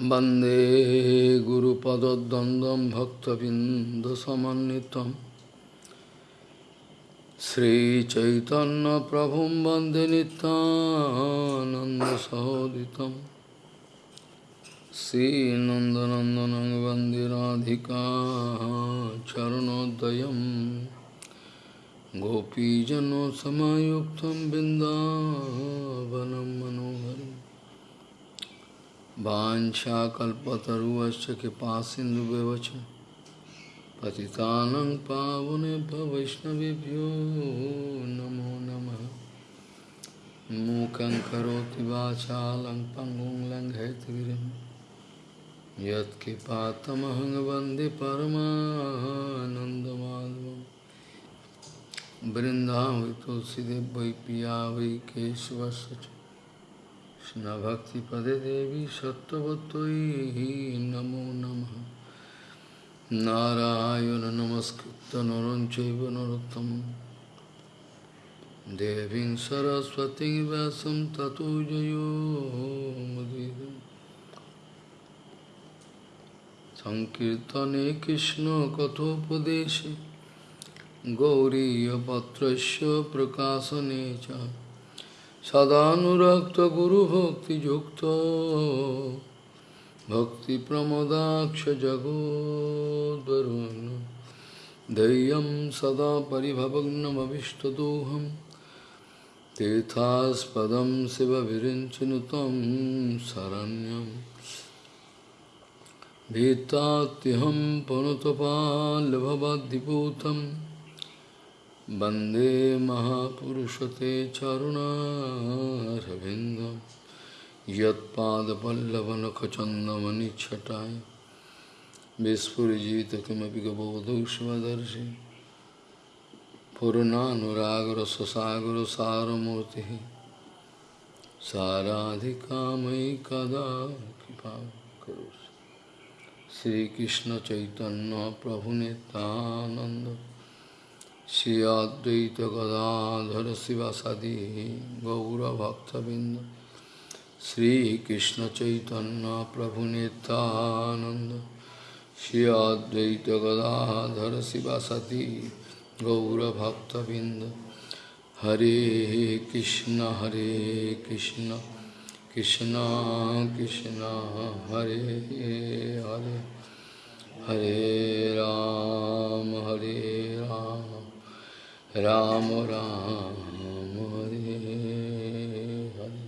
वंदे गुरुपदद्वन्द्वं भक्तबिन्दसमन्वितं। श्रीचैतन्यप्रभुं वंदे नितानन्दसहोदितं श्रीनन्दनन्दनं वंदे राधिका चरणोदयं। गोपीजनसमायुक्तं बिन्दावनं मनोहरम्। वाञ्छाकल्पतरुवश्च कृपासिन्धुव्यवच पतितानं पावनेभ्यो वैष्णवेभ्यो नमो नमः। मूकं करोति वाचालं पङ्गुं लङ्घयतिगिरिं यत्कृपातमहं वंदे परमानन्दमाधवं वृन्दावै तुलसीदेव वै पिया केशवस्य च कृष्णभक्तिपदे देवी सत्त्ववत्त्वयि नमो नमः। नारायण नमस्कृत्य नरं चैव नरोत्तमं। देवीं सरस्वतीं व्यासं ततो जयो मुदीरम् सङ्कीर्तने कृष्णकथोपदेशे गौरीयपत्रस्य प्रकाशने च। सदाक्त गुरु भक्ति युक्त भक्ति प्रमोदाक्ष जगोदरुण धैर्य सदा परिभवग्नमीष्टदोहम तीर्थास्पद शिव विरचन तम शरण्यम भीताहम पणुतपाल वंदे महापुरुषते चरुणारविन्दं यत्पादपल्लवनखचन्दमनिच्छटाय। विस्फुरिजित किमपि गबोधूष्मदर्शि पूर्णानुरागरससागरसारमूर्तिः साराधिकामयि कदा कृपा करोसि श्रीकृष्णचैतन्यप्रभुनितानन्द Shri Advaita Gadadhara Sivasadi Gaura Bhaktavinda Shri Krishna Chaitanya Prabhu Nityananda Shri Advaita Gadadhara Sivasadi Gaura Bhaktavinda Hare Krishna Hare Krishna Krishna Krishna Hare Hare Hare Ram Hare Ram Ram राम हरे। हरे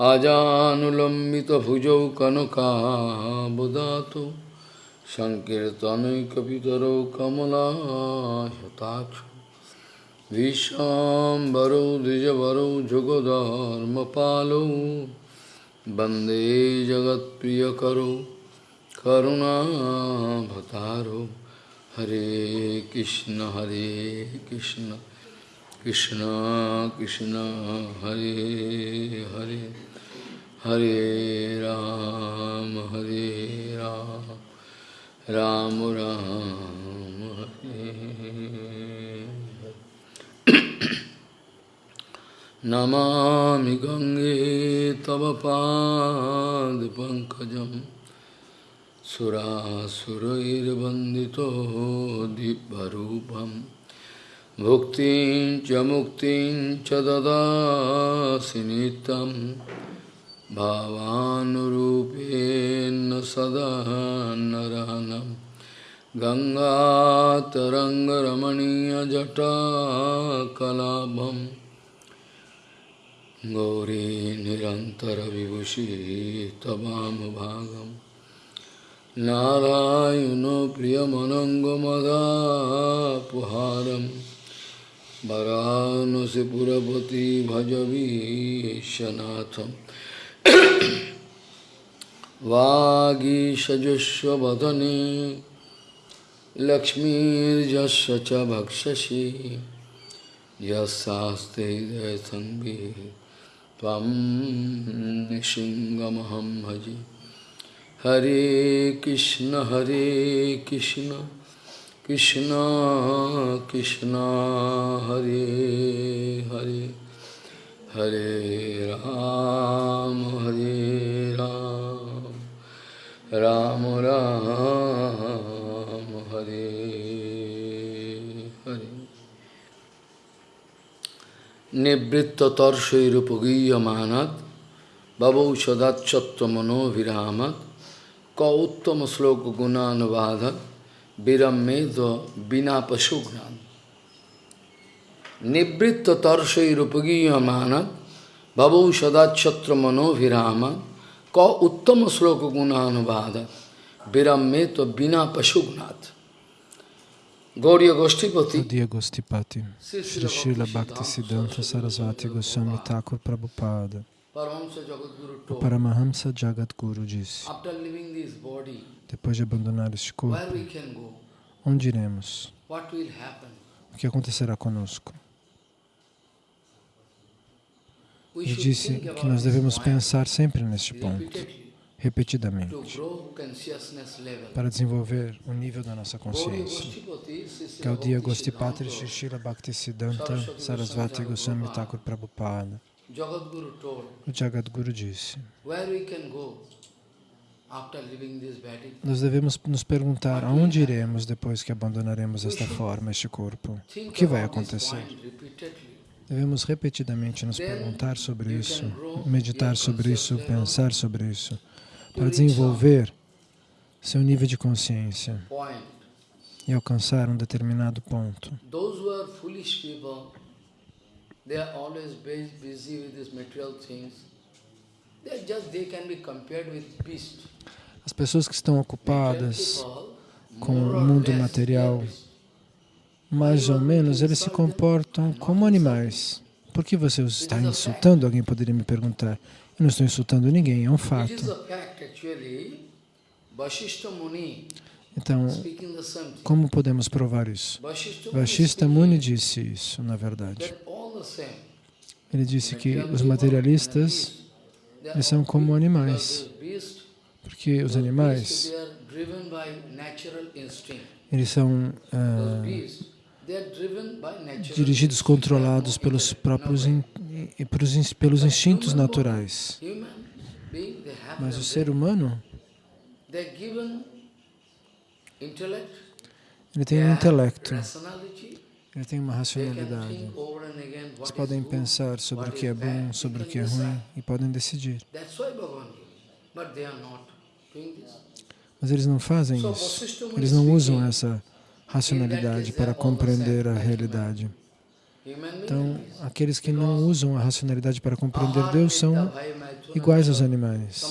आजानुलम्बितभुजौ कनकाबुदातु सङ्कीर्तनैकपितरौ कमलायताक्ष विश्वाम्बरौ द्विजवरौ जुगधर्मपालौ वंदे जगत्प्रियकरौ करुणाभतारौ Hare Krishna, Hare Krishna, Krishna Krishna, Hare Hare, Hare Ram, Hare Ram, Ram Ram, Hare Namami Gange Tava Pankajam सुरासुरैर्वन्दितो दिव्यरूपं भुक्तिं च मुक्तिं च ददासि नित्यं भावानुरूपेण सदा नरनं। गङ्गातरङ्गरमणीयजटाकलाभं गौरी निरन्तरविभूषी तवामभागम् नारायणो प्रियमनङ्गमदापुहारं वरानसिपुरपति भजवीशनाथं वागीषजस्वदने लक्ष्मीर्जस्य च भक्षसि। यस्यास्ते हृदयसन्भिः त्वं निशिङ्गमहं भजे। Hare Krishna, Hare Krishna, Krishna Krishna, Hare Hare, Hare Ram, Hare Ram, Ram Ram Hare Hare Nivritta Tarshairupagiyyamanat Bhavau Sadat का उत्तम श्लोक गुणानुवाद विरम में तो बिना पशु ज्ञान निवृत्त तर्शरूपगीय मानव भवौ सदाक्षत्र मनोभिराम क उत्तम श्लोक गुणानुवाद विरम में तो बिना पशुघ्नाथ Gauriya Goshtipati Gauriya Goshtipati Srila Bhakti Siddhanta Sarasvati Goswami Thakur Prabhupada Paramahamsa Jagadguru disse, depois de abandonar este corpo, onde iremos? O que acontecerá conosco? Ele disse que nós devemos pensar sempre neste ponto repetidamente para desenvolver o nível da nossa consciência. Gaudiya Gostipatri Shishila Bhaktisiddhanta Sarasvati Goswami Thakur Prabhupada. O Jagadguru disse, nós devemos nos perguntar aonde iremos depois que abandonaremos esta forma, este corpo. O que vai acontecer? Devemos repetidamente nos perguntar sobre isso, meditar sobre isso, pensar sobre isso para desenvolver seu nível de consciência e alcançar um determinado ponto. As pessoas que estão ocupadas com o mundo material, mais ou menos, eles se comportam como animais. Por que você os está insultando? Alguém poderia me perguntar. Eu não estou insultando ninguém, é um fato. Então, como podemos provar isso? Vashista Muni disse isso, na verdade. Ele disse que os materialistas eles são como animais, porque os animais eles são ah, dirigidos, controlados pelos próprios in, pelos instintos naturais. Mas o ser humano ele tem um intelecto, ele tem uma racionalidade. Eles podem pensar sobre o que é bom, sobre o que é ruim e podem decidir. Mas eles não fazem isso. Eles não usam essa racionalidade para compreender a realidade. Então, aqueles que não usam a racionalidade para compreender Deus são iguais aos animais.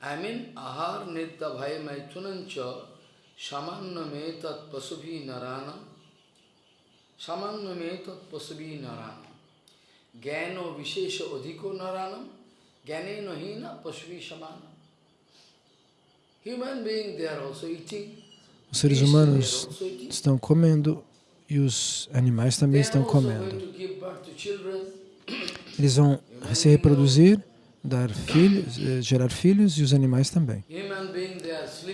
I mean, ahar nidya bhaya maithunancha samanna metat pasubhi narana samanna metat pasubhi narana gyano vishesha adhiko narana gyaneno hina pasubhi samana Human being, they are also eating. Os seres humanos estão comendo e os animais também estão comendo. Eles vão se reproduzir, dar filhos, eh, gerar filhos e os animais também.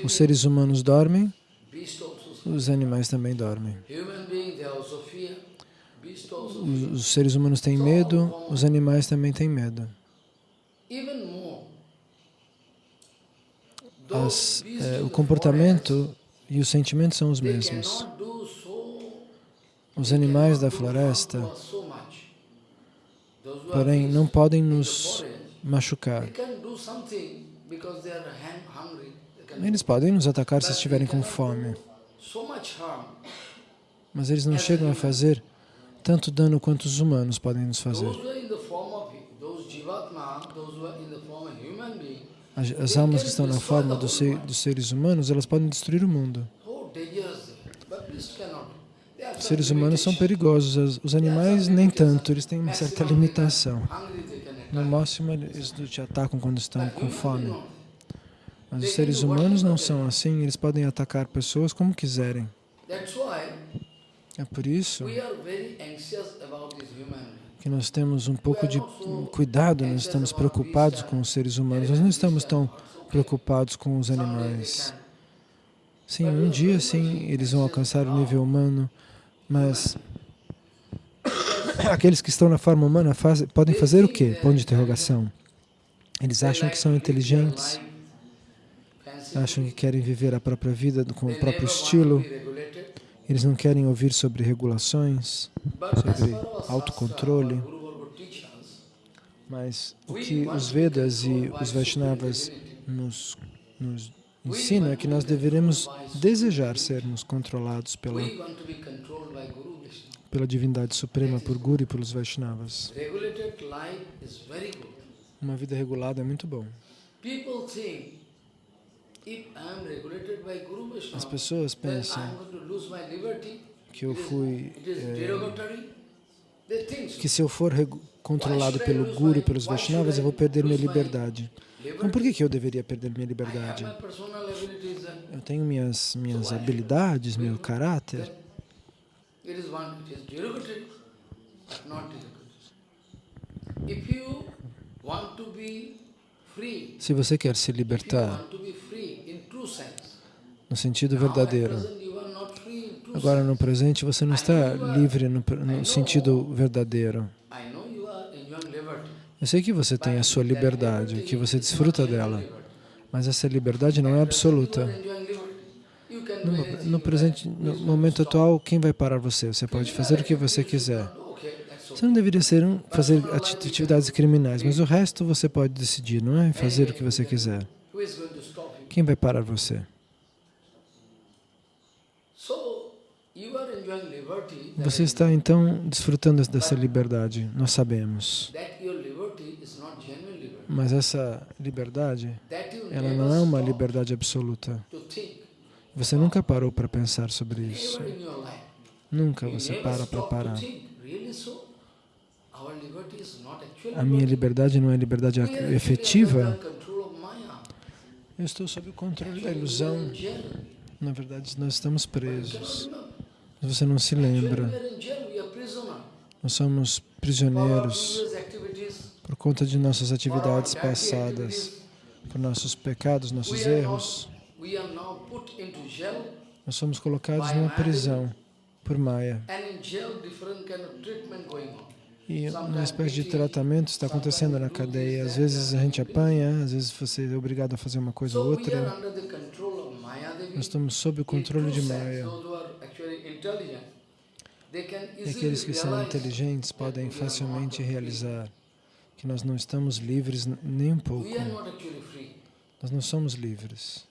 Os seres humanos dormem, os animais também dormem. Os seres humanos têm medo, os animais também têm medo. As, é, o comportamento e os sentimentos são os mesmos. Os animais da floresta, porém, não podem nos machucar. Eles podem nos atacar se estiverem com fome. Mas eles não chegam a fazer tanto dano quanto os humanos podem nos fazer. As, almas que estão na forma dos, dos seres humanos, elas podem destruir o mundo. Os seres humanos são perigosos, os animais nem tanto, eles têm uma certa limitação. No máximo, eles te atacam quando estão com fome. Mas os seres humanos não são assim, eles podem atacar pessoas como quiserem. É por isso que nós temos um pouco de cuidado, nós estamos preocupados com os seres humanos, nós não estamos tão preocupados com os animais. Sim, um dia sim, eles vão alcançar o nível humano, mas aqueles que estão na forma humana podem fazer o quê? Ponto de interrogação. Eles acham que são inteligentes, acham que querem viver a própria vida com o próprio estilo, eles não querem ouvir sobre regulações, sobre autocontrole, mas o que os Vedas e os Vaishnavas nos, nos ensinam é que nós deveremos desejar sermos controlados pela, pela divindade suprema, por Guru e pelos Vaishnavas. Uma vida regulada é muito bom. As pessoas pensam que eu fui, é, que se eu for controlado pelo Guru e pelos Vaishnavas, eu vou perder minha liberdade. Então por que, que eu deveria perder minha liberdade? Eu tenho minhas, minhas habilidades, meu caráter. Se você quer se libertar no sentido verdadeiro, agora no presente você não está livre no, no sentido verdadeiro. Eu sei que você tem a sua liberdade, que você desfruta dela, mas essa liberdade não é absoluta. No, no, presente, no momento atual, quem vai parar você? Você pode fazer o que você quiser. Você não deveria ser um, fazer atividades criminais, mas o resto você pode decidir, não é? Fazer o que você quiser. Quem vai parar você? Você está então desfrutando dessa liberdade, nós sabemos. Mas essa liberdade, ela não é uma liberdade absoluta. Você nunca parou para pensar sobre isso. Nunca você para para parar. A minha liberdade não é liberdade efetiva. Eu estou sob o controle da ilusão. Na verdade, nós estamos presos. Você não se lembra. Nós somos prisioneiros por conta de nossas atividades passadas, por nossos pecados, nossos erros. Nós somos colocados numa prisão por Maya. E uma espécie de tratamento está acontecendo na cadeia. Às vezes a gente apanha, às vezes você é obrigado a fazer uma coisa ou outra. Nós estamos sob o controle de Maya. E aqueles que são inteligentes podem facilmente realizar que nós não estamos livres nem um pouco. Nós não somos livres.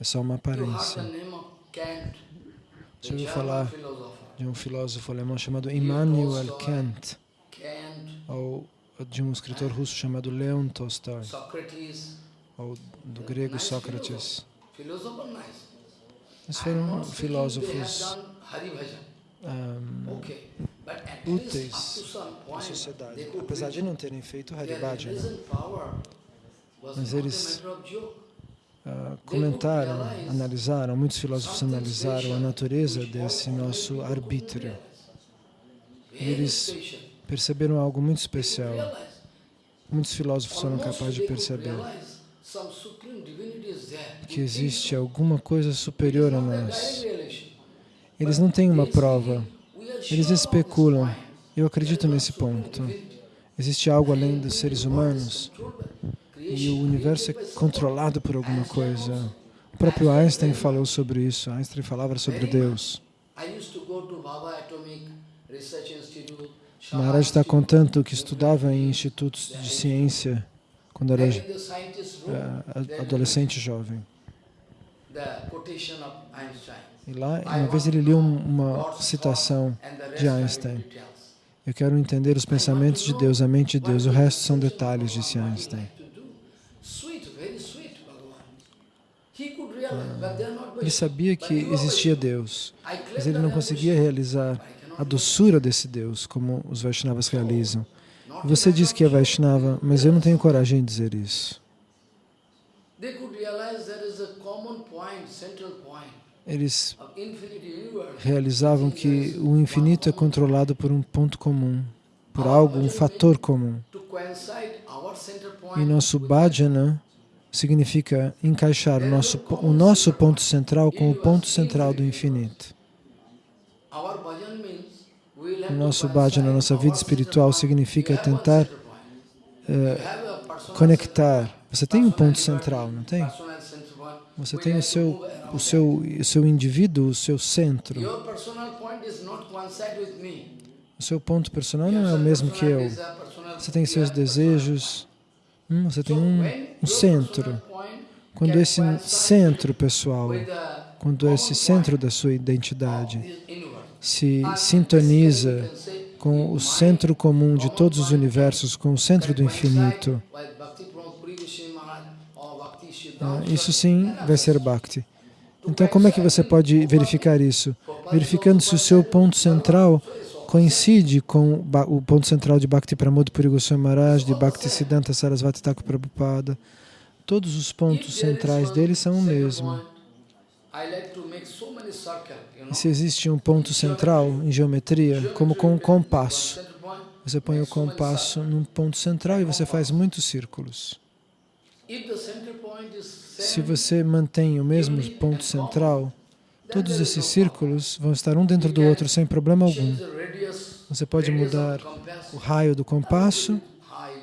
É só uma aparência. Você ouviu falar de um filósofo alemão chamado Immanuel Kant, ou de um escritor russo chamado Leon Tolstói, ou do grego Sócrates. Eles foram filósofos um, úteis à sociedade, apesar de não terem feito Haribhajana. Mas eles uh, comentaram, analisaram, muitos filósofos analisaram a natureza desse nosso arbítrio. E eles perceberam algo muito especial. Muitos filósofos foram capazes de perceber que existe alguma coisa superior a nós. Eles não têm uma prova, eles especulam. Eu acredito nesse ponto. Existe algo além dos seres humanos e o universo é controlado por alguma coisa. O próprio Einstein falou sobre isso. Einstein falava sobre Deus. Maharaj está contando que estudava em institutos de ciência quando era uh, adolescente jovem. E lá, uma vez ele leu uma citação de Einstein. Eu quero entender os pensamentos de Deus, a mente de Deus. O resto são detalhes, disse Einstein. Ele sabia que existia Deus, mas ele não conseguia realizar a doçura desse Deus, como os Vaishnavas realizam. Você diz que é Vaishnava, mas eu não tenho coragem de dizer isso. Eles realizavam que o infinito é controlado por um ponto comum, por algo, um fator comum. E nosso bhajana significa encaixar o nosso, o nosso ponto central com o ponto central do infinito. O nosso bhajana, a nossa vida espiritual, significa tentar uh, conectar. Você tem um ponto central, não tem? Você tem o seu, o seu, o seu indivíduo, o seu centro. O seu ponto personal não é o mesmo que eu. Você tem seus desejos, hum, você tem um, um centro. Quando esse centro pessoal, quando esse centro da sua identidade se sintoniza com o centro comum de todos os universos, com o centro do infinito, isso sim vai ser Bhakti. Então, como é que você pode verificar isso? Verificando se o seu ponto central coincide com o ponto central de Bhakti Pramod Puri Goswami Maharaj, de Bhakti Siddhanta Sarasvati Thakur Prabhupada. Todos os pontos centrais dele são o mesmo. E se existe um ponto central em geometria, como com um compasso, você põe o compasso num ponto central e você faz muitos círculos. Se você mantém o mesmo ponto central, todos esses círculos vão estar um dentro do outro sem problema algum. Você pode mudar o raio do compasso,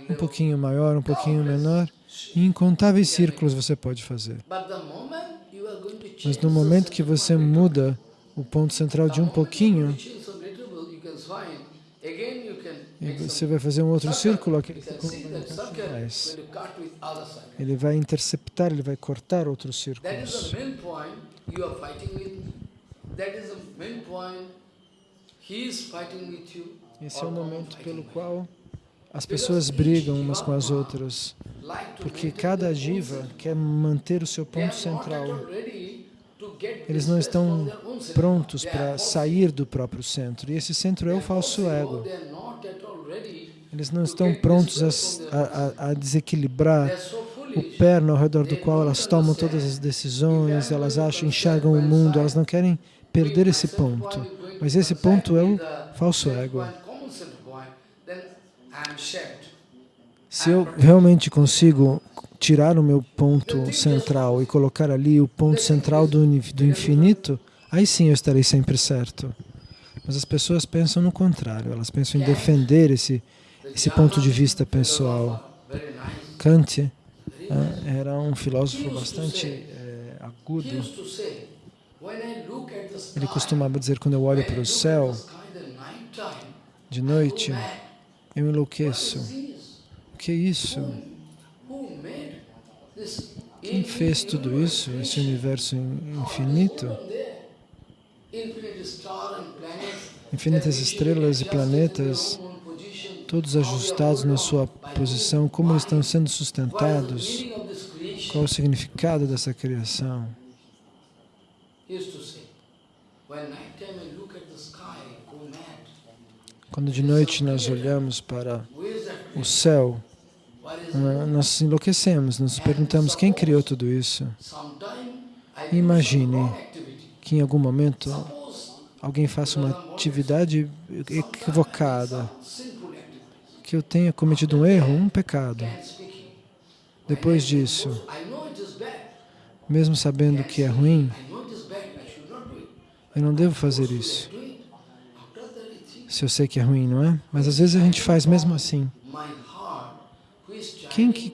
um pouquinho maior, um pouquinho menor, e incontáveis círculos você pode fazer. Mas no momento que você muda o ponto central de um pouquinho, e você vai fazer um outro círculo, aquele círculo vai mais. Ele vai interceptar, ele vai cortar outros círculos. Esse é o momento pelo qual as pessoas brigam umas com as outras, porque cada jiva quer manter o seu ponto central. Eles não estão prontos para sair do próprio centro, e esse centro é o falso ego. Eles não estão prontos a, a, a desequilibrar o perno ao redor do qual elas tomam todas as decisões, elas acham, enxergam o mundo, elas não querem perder esse ponto. Mas esse ponto é o falso ego. Se eu realmente consigo tirar o meu ponto central e colocar ali o ponto central do, do infinito, aí sim eu estarei sempre certo. Mas as pessoas pensam no contrário, elas pensam em defender esse, esse ponto de vista pessoal. Kant eh, era um filósofo bastante eh, agudo. Ele costumava dizer, quando eu olho para o céu de noite, eu enlouqueço. O que é isso? Quem fez tudo isso, esse universo infinito? Infinitas estrelas e planetas, todos ajustados na sua posição, como eles estão sendo sustentados? Qual o significado dessa criação? Quando de noite nós olhamos para o céu, nós enlouquecemos, nos perguntamos quem criou tudo isso. Imagine que em algum momento alguém faça uma atividade equivocada, que eu tenha cometido um erro, um pecado. Depois disso, mesmo sabendo que é ruim, eu não devo fazer isso. Se eu sei que é ruim, não é? Mas às vezes a gente faz mesmo assim. Quem que,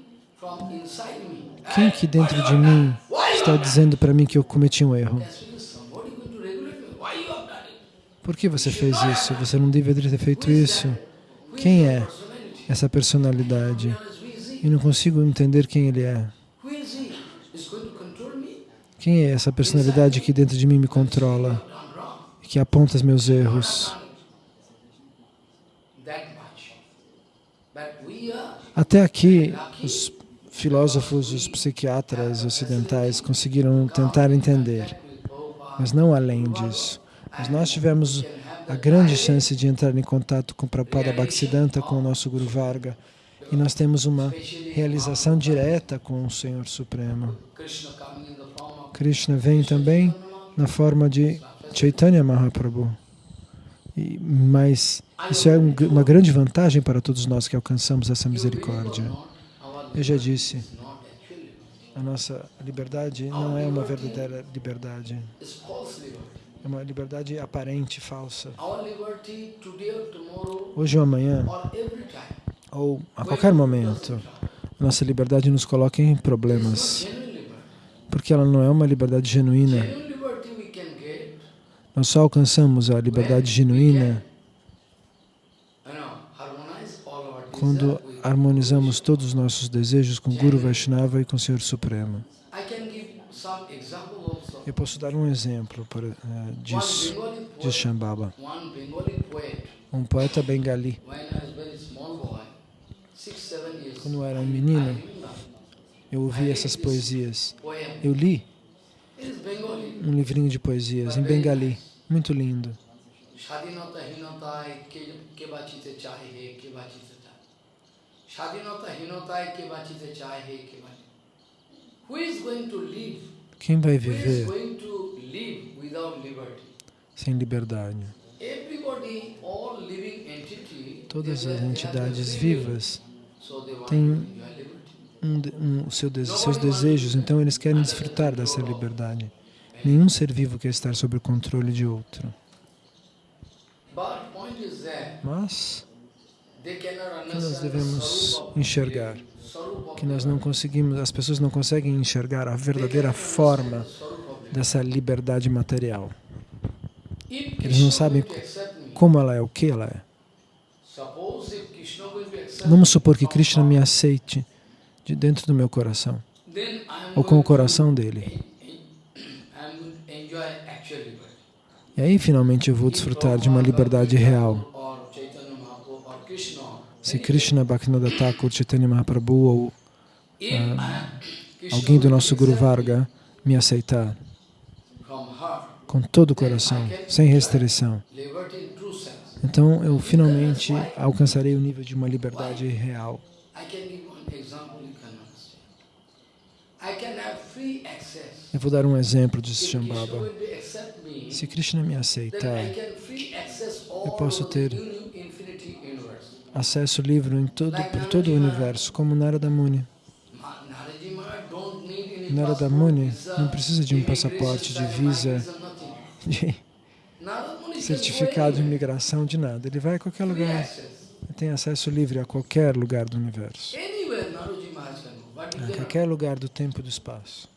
quem que dentro de mim está dizendo para mim que eu cometi um erro? Por que você fez isso? Você não deveria ter feito isso. Quem é essa personalidade? Eu não consigo entender quem ele é. Quem é essa personalidade que dentro de mim me controla que aponta os meus erros? Até aqui, os filósofos, os psiquiatras ocidentais conseguiram tentar entender, mas não além disso. Mas nós tivemos a grande chance de entrar em contato com Prabhupada Bhaktisiddhanta, com o nosso Guru Varga, e nós temos uma realização direta com o Senhor Supremo. Krishna vem também na forma de Chaitanya Mahaprabhu. E, mas isso é um, uma grande vantagem para todos nós que alcançamos essa misericórdia. Eu já disse, a nossa liberdade não é uma verdadeira liberdade. É uma liberdade aparente, falsa. Hoje ou amanhã, ou a qualquer momento, nossa liberdade nos coloca em problemas, porque ela não é uma liberdade genuína. Nós só alcançamos a liberdade genuína quando harmonizamos todos os nossos desejos com Guru Vaishnava e com o Senhor Supremo. Eu posso dar um exemplo para, uh, disso, diz Shambhava. Um poeta bengali, quando eu era um menino, eu ouvi essas poesias. Eu li um livrinho de poesias em bengali, muito lindo. Quem vai viver sem liberdade? Todas as entidades vivas têm um, um, seu, seus desejos, então eles querem desfrutar dessa liberdade. Nenhum ser vivo quer estar sob o controle de outro. Mas que nós devemos enxergar, que nós não conseguimos, as pessoas não conseguem enxergar a verdadeira forma dessa liberdade material. Eles não sabem como ela é, o que ela é. Vamos supor que Krishna me aceite de dentro do meu coração, ou com o coração dele. E aí, finalmente, eu vou desfrutar de uma liberdade real. Se Krishna, Bhaktivinoda Thakur, Chaitanya Mahaprabhu ou ah, alguém do nosso Guru Varga me aceitar com todo o coração, sem restrição, então eu finalmente alcançarei o nível de uma liberdade real. Eu vou dar um exemplo de Shambhava. Se Krishna me aceitar, eu posso ter acesso livre em todo, por todo o universo, como Narada Muni. Narada Muni não precisa de um passaporte, de visa, de certificado de imigração, de nada. Ele vai a qualquer lugar, tem acesso livre a qualquer lugar do universo em qualquer lugar do tempo e do espaço.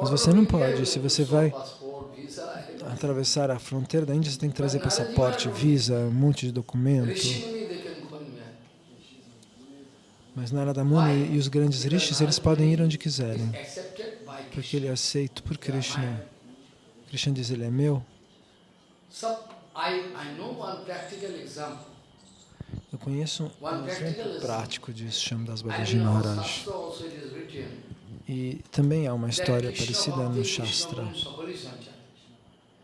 Mas você não pode, se você vai atravessar a fronteira da Índia, você tem que trazer passaporte, visa, um monte de documento. Mas Narada Muni e os grandes rishis, eles podem ir onde quiserem, porque ele é aceito por Krishna. Krishna diz, ele é meu. Eu conheço um exemplo prático disso, chama das Babaji Maharaj. E também há uma história parecida no Shastra.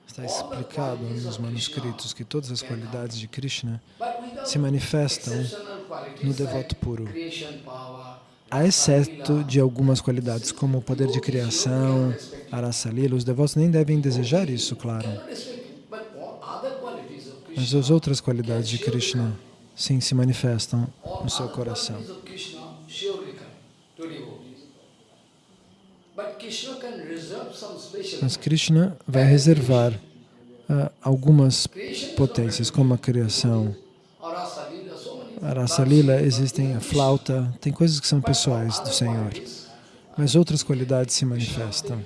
Está explicado nos manuscritos que todas as qualidades de Krishna se manifestam no devoto puro, a exceto de algumas qualidades, como o poder de criação, arasalila. Os devotos nem devem desejar isso, claro. Mas as outras qualidades de Krishna sim se manifestam no seu coração. Mas Krishna vai reservar uh, algumas potências, como a criação. A Rasa Lila existem a flauta, tem coisas que são pessoais do Senhor, mas outras qualidades se manifestam.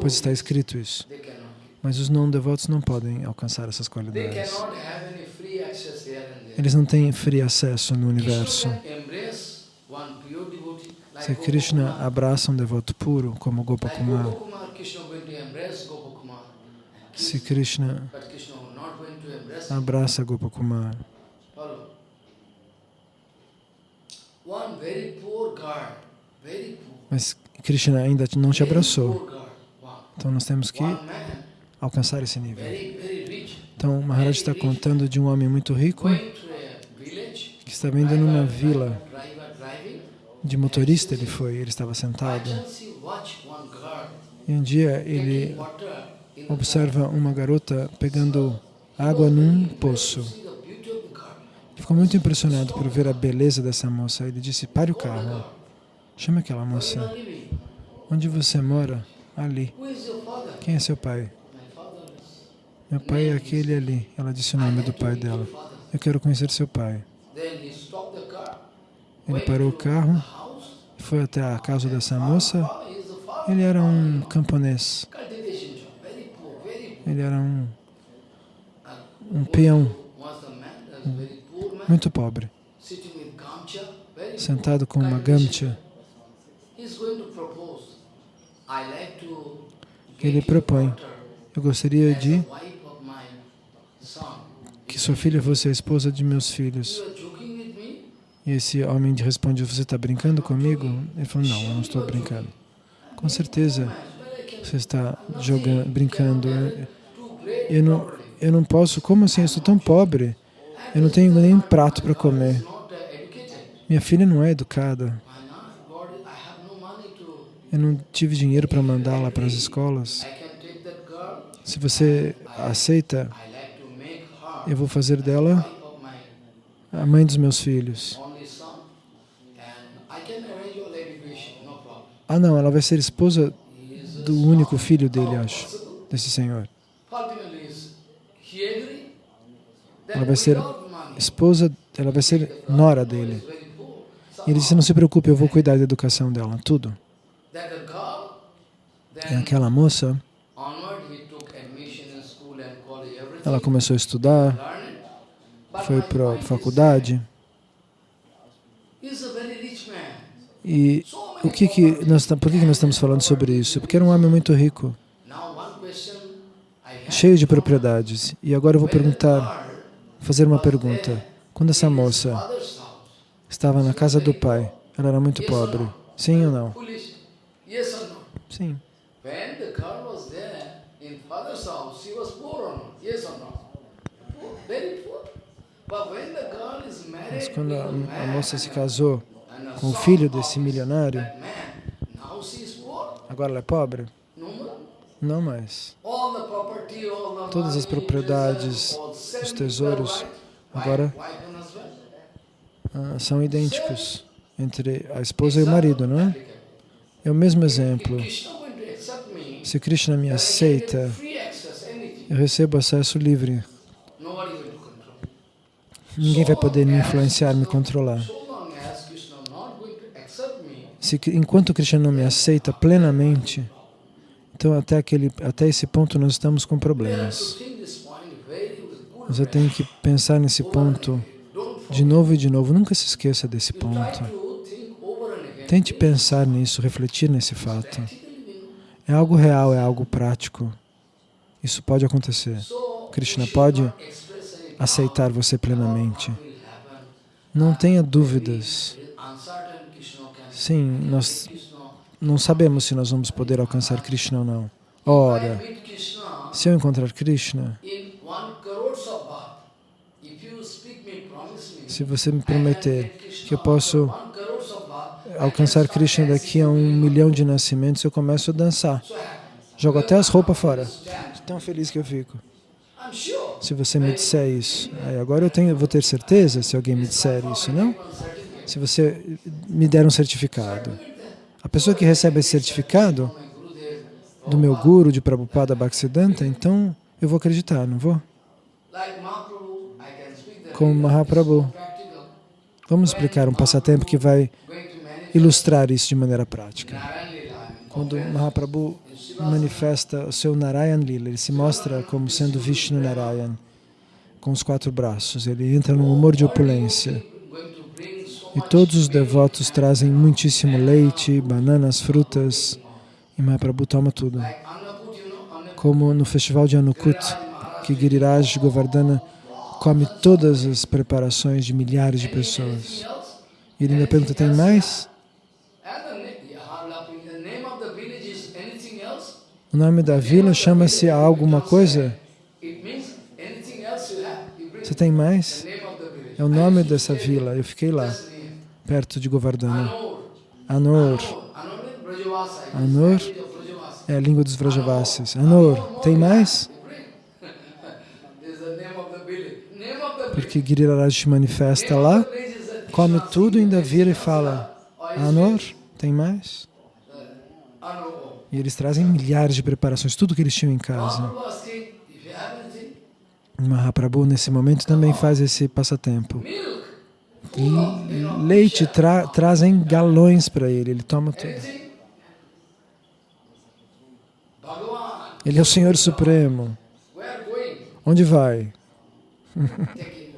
Pois está escrito isso. Mas os não-devotos não podem alcançar essas qualidades. Eles não têm free acesso no universo. Se Krishna abraça um devoto puro, como Gopakumar, se Krishna abraça Gopakumar, mas Krishna ainda não te abraçou. Então nós temos que alcançar esse nível. Então Maharaj está contando de um homem muito rico que está vindo numa vila de motorista ele foi, ele estava sentado. E um dia ele observa uma garota pegando água num poço. Ficou muito impressionado por ver a beleza dessa moça. Ele disse, pare o carro. Chame aquela moça. Onde você mora? Ali. Quem é seu pai? Meu pai é aquele ali. Ela disse o nome do pai dela. Eu quero conhecer seu pai. Ele parou o carro, foi até a casa dessa moça. Ele era um camponês. Ele era um, um peão, muito pobre, sentado com uma gamcha. Ele propõe, eu gostaria de que sua filha fosse a esposa de meus filhos. E esse homem responde, você está brincando comigo? Ele falou, não, eu não estou brincando. Com certeza você está jogando, brincando. Eu não, eu não posso, como assim? Eu sou tão pobre. Eu não tenho nem um prato para comer. Minha filha não é educada. Eu não tive dinheiro para mandá-la para as escolas. Se você aceita, eu vou fazer dela a mãe dos meus filhos. Ah, não, ela vai ser esposa do único filho dele, acho, desse senhor. Ela vai ser esposa, ela vai ser nora dele. E ele disse, não se preocupe, eu vou cuidar da educação dela, tudo. E aquela moça, ela começou a estudar, foi para a faculdade. E o que que nós, por que, que nós estamos falando sobre isso? Porque era um homem muito rico, cheio de propriedades. E agora eu vou perguntar, fazer uma pergunta. Quando essa moça estava na casa do pai, ela era muito pobre, sim ou não? Sim. Mas quando a, a moça se casou com o filho desse milionário, agora ela é pobre? Não mais. Todas as propriedades, os tesouros, agora ah, são idênticos entre a esposa e o marido, não é? É o mesmo exemplo. Se Krishna me aceita, eu recebo acesso livre. Ninguém vai poder me influenciar, me controlar. Se, enquanto Krishna não me aceita plenamente, então até, aquele, até esse ponto nós estamos com problemas. Você tem que pensar nesse ponto de novo e de novo. Nunca se esqueça desse ponto. Tente pensar nisso, refletir nesse fato. É algo real, é algo prático. Isso pode acontecer. Krishna pode aceitar você plenamente. Não tenha dúvidas. Sim, nós não sabemos se nós vamos poder alcançar Krishna ou não. Ora, se eu encontrar Krishna, se você me prometer que eu posso alcançar Krishna daqui a um milhão de nascimentos, eu começo a dançar. Jogo até as roupas fora. Tão feliz que eu fico. Se você me disser isso. Aí agora eu tenho, vou ter certeza se alguém me disser isso, não? Se você me der um certificado. A pessoa que recebe esse certificado do meu guru, de Prabhupada Bhaktisiddhanta, então eu vou acreditar, não vou? Como Mahaprabhu. Vamos explicar um passatempo que vai ilustrar isso de maneira prática. Quando Mahaprabhu manifesta o seu Narayan Lila, ele se mostra como sendo Vishnu Narayan, com os quatro braços. Ele entra num humor de opulência. E todos os devotos trazem muitíssimo leite, bananas, frutas, e Mahaprabhu toma tudo. Como no festival de Anukut, que Giriraj Govardhana come todas as preparações de milhares de pessoas. E ele ainda pergunta, tem mais? O nome da vila chama-se alguma coisa? Você tem mais? É o nome dessa vila, eu fiquei lá perto de Govardhana. Anor. Anor É a língua dos Vrajavasis. Anor, tem mais? Porque Giriraj se manifesta lá, come tudo, ainda vira e fala, Anor, tem mais? E eles trazem milhares de preparações, tudo que eles tinham em casa. Mahaprabhu, nesse momento, também faz esse passatempo. Leite tra trazem galões para ele, ele toma tudo. Ele é o Senhor Supremo. Onde vai?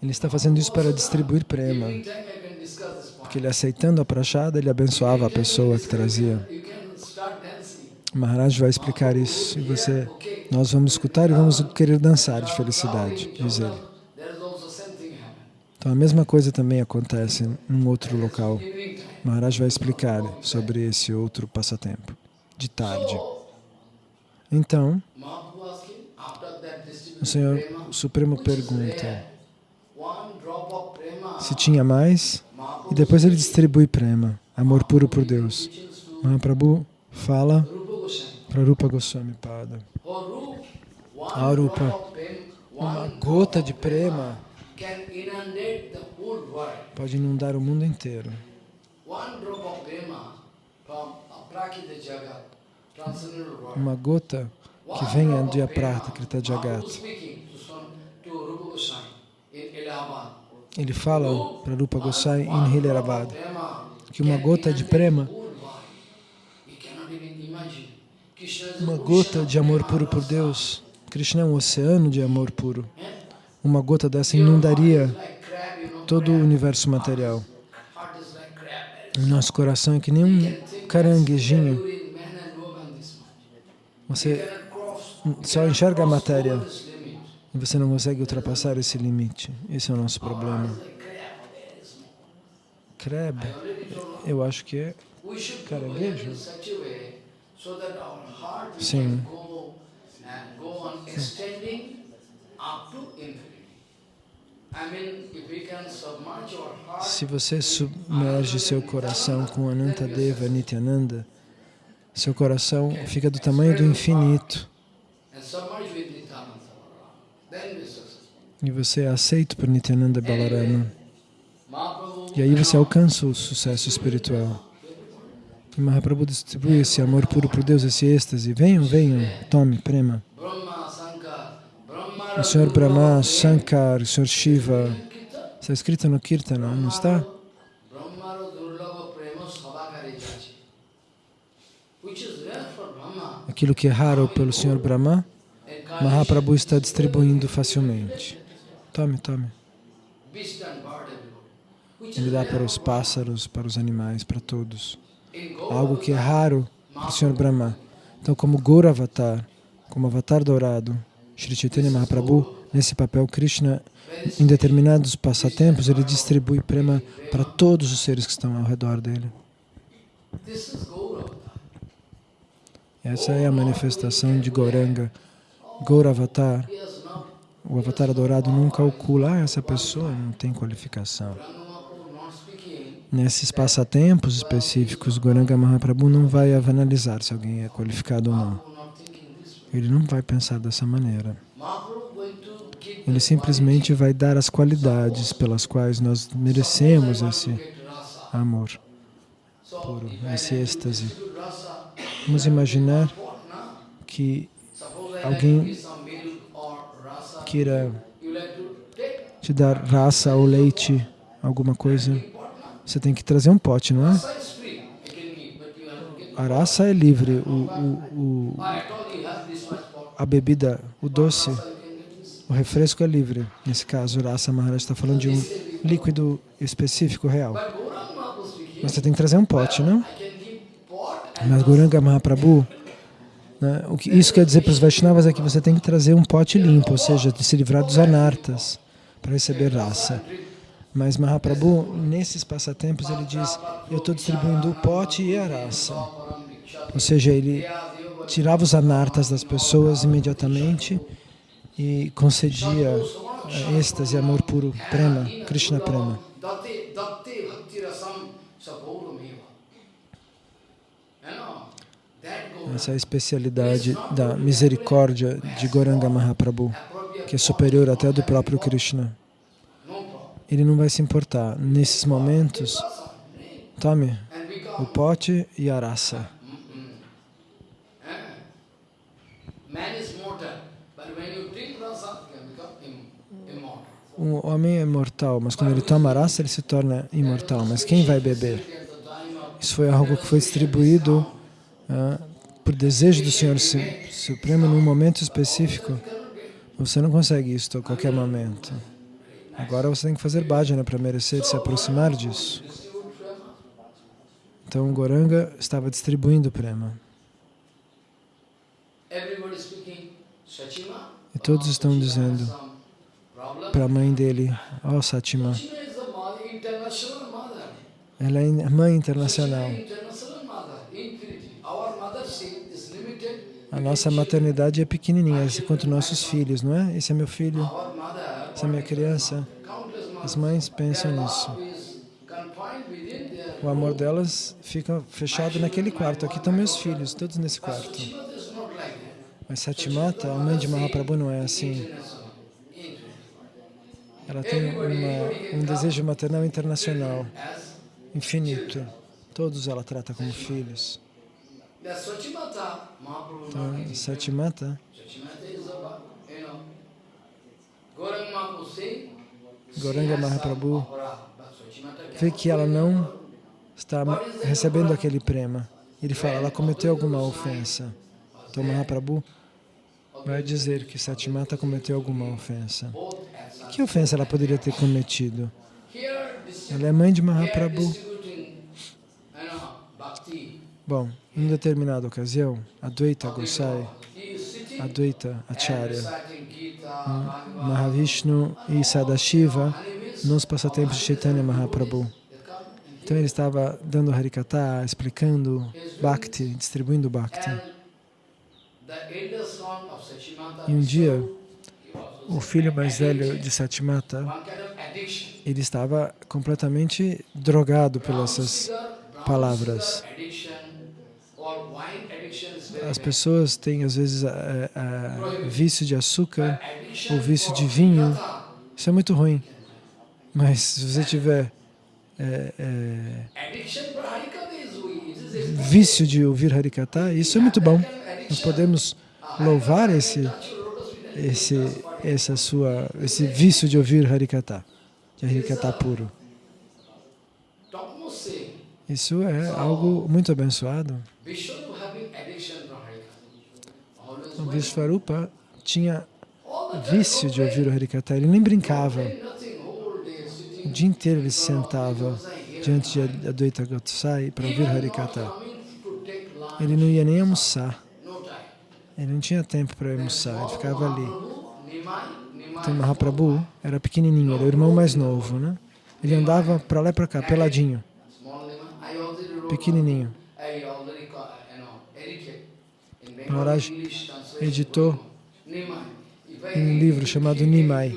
Ele está fazendo isso para distribuir prema. Porque ele aceitando a prachada, ele abençoava a pessoa que trazia. Maharaj vai explicar isso e você, nós vamos escutar e vamos querer dançar de felicidade, diz ele. Então a mesma coisa também acontece num outro local. Maharaj vai explicar sobre esse outro passatempo, de tarde. Então, o Senhor Supremo pergunta se tinha mais e depois ele distribui prema, amor puro por Deus. Mahaprabhu fala para Rupa Goswami Pada. Arupa, uma gota de prema pode inundar o mundo inteiro. Uma gota que venha de Aprata, Krita Jagat. Ele fala para Rupa Goswami em Hilarabad que uma gota de prema uma gota de amor puro por Deus. Krishna é um oceano de amor puro. Uma gota dessa inundaria todo o universo material. Nosso coração é que nem um caranguejinho. Você só enxerga a matéria e você não consegue ultrapassar esse limite. Esse é o nosso problema. Crab, eu acho que é caranguejo. Sim. Se você submerge seu coração com Anantadeva Nityananda, seu coração fica do tamanho do infinito. E você é aceito por Nityananda Balarama. E aí você alcança o sucesso espiritual. E Mahaprabhu distribui esse amor puro por Deus, esse êxtase. Venham, venham, tome, prema. O Senhor Brahma, Shankar, o Senhor Shiva. Está escrito no Kirtana, não está? Aquilo que é raro pelo Senhor Brahma, Mahaprabhu está distribuindo facilmente. Tome, tome. Ele dá para os pássaros, para os animais, para todos. Algo que é raro para o Senhor Brahma. Então, como Guru Avatar, como Avatar dourado, Sri Chaitanya Mahaprabhu, nesse papel, Krishna, em determinados passatempos, ele distribui prema para todos os seres que estão ao redor dele. Essa é a manifestação de Goranga. Gauravatar, o avatar adorado nunca calcula, ah, essa pessoa não tem qualificação. Nesses passatempos específicos, Goranga Mahaprabhu não vai analisar se alguém é qualificado ou não. Ele não vai pensar dessa maneira. Ele simplesmente vai dar as qualidades pelas quais nós merecemos esse amor puro, esse êxtase. Vamos imaginar que alguém queira te dar raça ou leite, alguma coisa, você tem que trazer um pote, não é? A raça é livre, o, o, o, a bebida, o doce, o refresco é livre. Nesse caso, Rasa Maharaj está falando de um líquido específico, real. Mas você tem que trazer um pote, não? Mas Goranga Mahaprabhu, né, o que isso quer dizer para os Vaishnavas é que você tem que trazer um pote limpo, ou seja, se livrar dos anartas para receber raça. Mas Mahaprabhu, nesses passatempos, ele diz, eu estou distribuindo o pote e a raça. Ou seja, ele tirava os anartas das pessoas imediatamente e concedia êxtase, amor puro, prema, Krishna prema. Essa é a especialidade da misericórdia de Goranga Mahaprabhu, que é superior até do próprio Krishna. Ele não vai se importar. Nesses momentos, tome o pote e a raça. O homem é mortal, mas quando ele toma raça, ele se torna imortal. Mas quem vai beber? Isso foi algo que foi distribuído uh, por desejo do Senhor Supremo num momento específico. Você não consegue isso a qualquer momento. Agora você tem que fazer bhajana para merecer se aproximar disso. Então, Goranga estava distribuindo prema. E todos estão dizendo para a mãe dele, ó oh, Satima, ela é mãe internacional. A nossa maternidade é pequenininha, enquanto nossos filhos, não é? Esse é meu filho, essa minha criança. As mães pensam nisso. O amor delas fica fechado naquele quarto. Aqui estão meus filhos, todos nesse quarto. Mas Satimata, a mãe de Mahaprabhu, não é assim. Ela tem uma, um desejo maternal internacional, infinito. Todos ela trata como filhos. Então, Satimata, Goranga Mahaprabhu, vê que ela não está recebendo aquele prema. Ele fala, ela cometeu alguma ofensa. Então Mahaprabhu vai dizer que Satimata cometeu alguma ofensa. Que ofensa ela poderia ter cometido? Ela é mãe de Mahaprabhu. Bom, em determinada ocasião, Advaita Gosai, Advaita Acharya, Mahavishnu e Sadashiva nos passatempos de Chaitanya Mahaprabhu. Então ele estava dando Harikata, explicando Bhakti, distribuindo Bhakti. E um dia, o filho mais velho de Satimata, ele estava completamente drogado pelas palavras. As pessoas têm, às vezes, a, a, vício de açúcar ou vício de vinho. Isso é muito ruim. Mas se você tiver é, é, vício de ouvir Harikata, isso é muito bom. Nós podemos louvar esse, esse, essa sua, esse vício de ouvir Harikata, de Harikata puro. Isso é algo muito abençoado. O Vishvarupa tinha vício de ouvir o Harikata, ele nem brincava. O dia inteiro ele se sentava diante de Advaita Gosai para ouvir Harikata. Ele não ia nem almoçar. Ele não tinha tempo para almoçar, ele ficava ali. Então Mahaprabhu era pequenininho, era o irmão mais novo, né? Ele andava para lá e para cá, peladinho, pequenininho. Maharaj editou um livro chamado Nimai,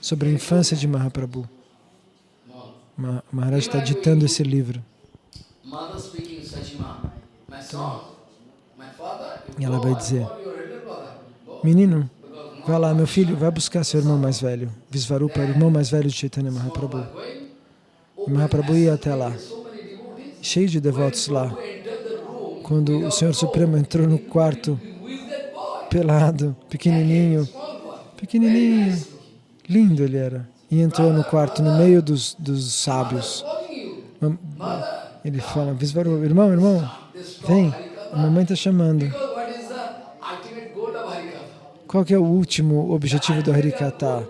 sobre a infância de Mahaprabhu. Maharaj está ditando esse livro. Então, ela vai dizer, menino, vai lá, meu filho, vai buscar seu irmão mais velho. Visvarupa o irmão mais velho de Chaitanya Mahaprabhu. E Mahaprabhu ia até lá, cheio de devotos lá. Quando o Senhor Supremo entrou no quarto, pelado, pequenininho, pequenininho, lindo ele era, e entrou no quarto no meio dos, dos sábios. Ele fala, irmão, irmão, vem, a mamãe está chamando. Qual é o último objetivo do Harikata?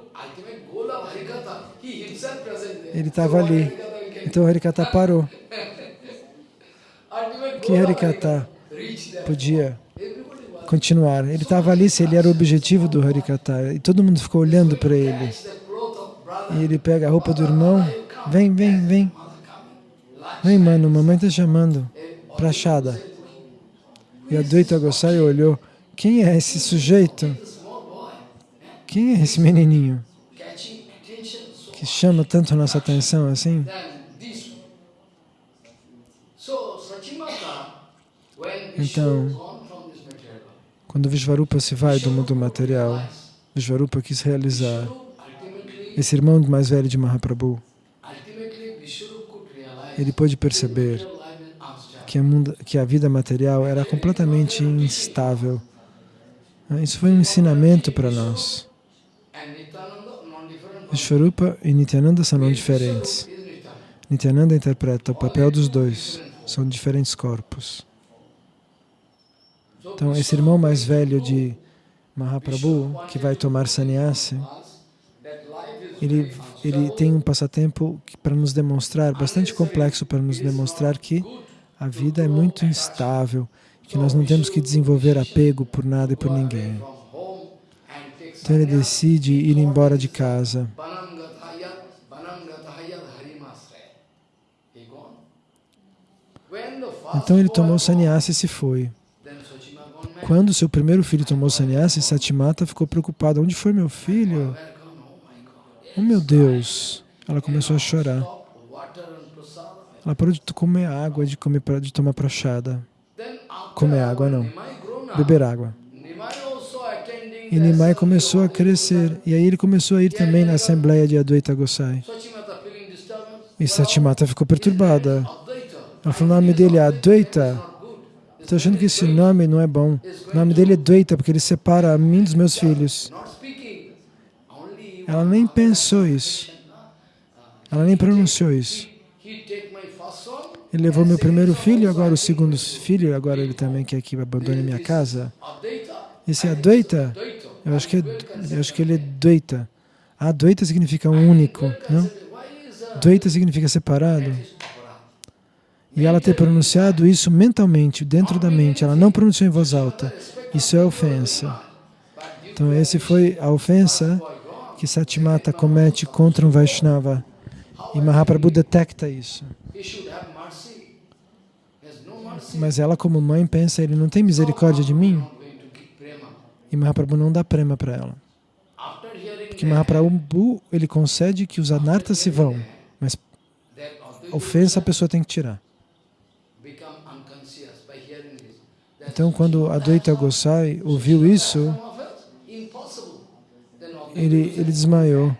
Ele estava ali. Então o Harikata parou. Que Harikata podia continuar? Ele estava ali se ele era o objetivo do Harikata. E todo mundo ficou olhando para ele. E ele pega a roupa do irmão. Vem, vem, vem. Vem, mano, mamãe está chamando. Prachada. E a Dvaita Gosai olhou. Quem é esse sujeito? Quem é esse menininho que chama tanto nossa atenção assim? Então, quando Vishvarupa se vai do mundo material, Vishvarupa quis realizar esse irmão mais velho de Mahaprabhu. Ele pôde perceber que a, mundo, que a vida material era completamente instável. Isso foi um ensinamento para nós. Vishvarupa e Nityananda são não diferentes. Nityananda interpreta o papel dos dois. São diferentes corpos. Então, esse irmão mais velho de Mahaprabhu, que vai tomar sannyasi, ele, ele tem um passatempo para nos demonstrar, bastante complexo para nos demonstrar que a vida é muito instável, que nós não temos que desenvolver apego por nada e por ninguém. Então ele decide ir embora de casa. Então ele tomou sannyasi e se foi. Quando seu primeiro filho tomou sannyasi, Satimata ficou preocupada. Onde foi meu filho? Oh meu Deus! Ela começou a chorar. Ela parou de comer água, de, comer, de tomar prachada. Comer água não, beber água. E Nimai começou a crescer. E aí ele começou a ir também na Assembleia de Advaita Gosai. E Satimata ficou perturbada. Ela falou, o nome dele é Advaita. Estou achando que esse nome não é bom. O nome dele é Dvaita, porque ele separa a mim dos meus filhos. Ela nem pensou isso. Ela nem pronunciou isso. Ele levou meu primeiro filho, agora o segundo filho, agora ele também quer que abandone minha casa. Esse é Advaita? Eu acho que, é, eu acho que ele é Dvaita. Ah, Dvaita significa único, não? Dvaita significa separado. E ela ter pronunciado isso mentalmente, dentro da mente, ela não pronunciou em voz alta. Isso é ofensa. Então, essa foi a ofensa que Satimata comete contra um Vaishnava. E Mahaprabhu detecta isso. Mas ela, como mãe, pensa, ele não tem misericórdia de mim? E Mahaprabhu não dá prema para ela. Porque Mahaprabhu, ele concede que os anartas se vão, mas ofensa a pessoa tem que tirar. Então, quando Advaita Gosai ouviu isso, ele, ele desmaiou.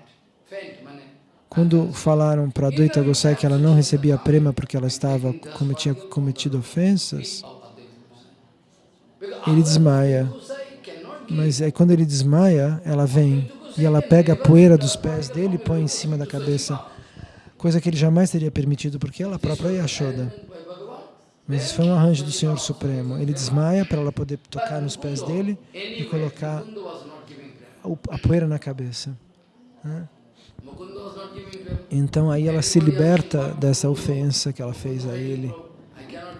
Quando falaram para Advaita Gosai que ela não recebia prema porque ela estava tinha cometido ofensas, ele desmaia. Mas aí quando ele desmaia, ela vem e ela pega a poeira dos pés dele e põe em cima da cabeça, coisa que ele jamais teria permitido, porque ela própria é Yashoda. Mas isso foi um arranjo do Senhor Supremo. Ele desmaia para ela poder tocar nos pés dele e colocar a poeira na cabeça. Então aí ela se liberta dessa ofensa que ela fez a ele,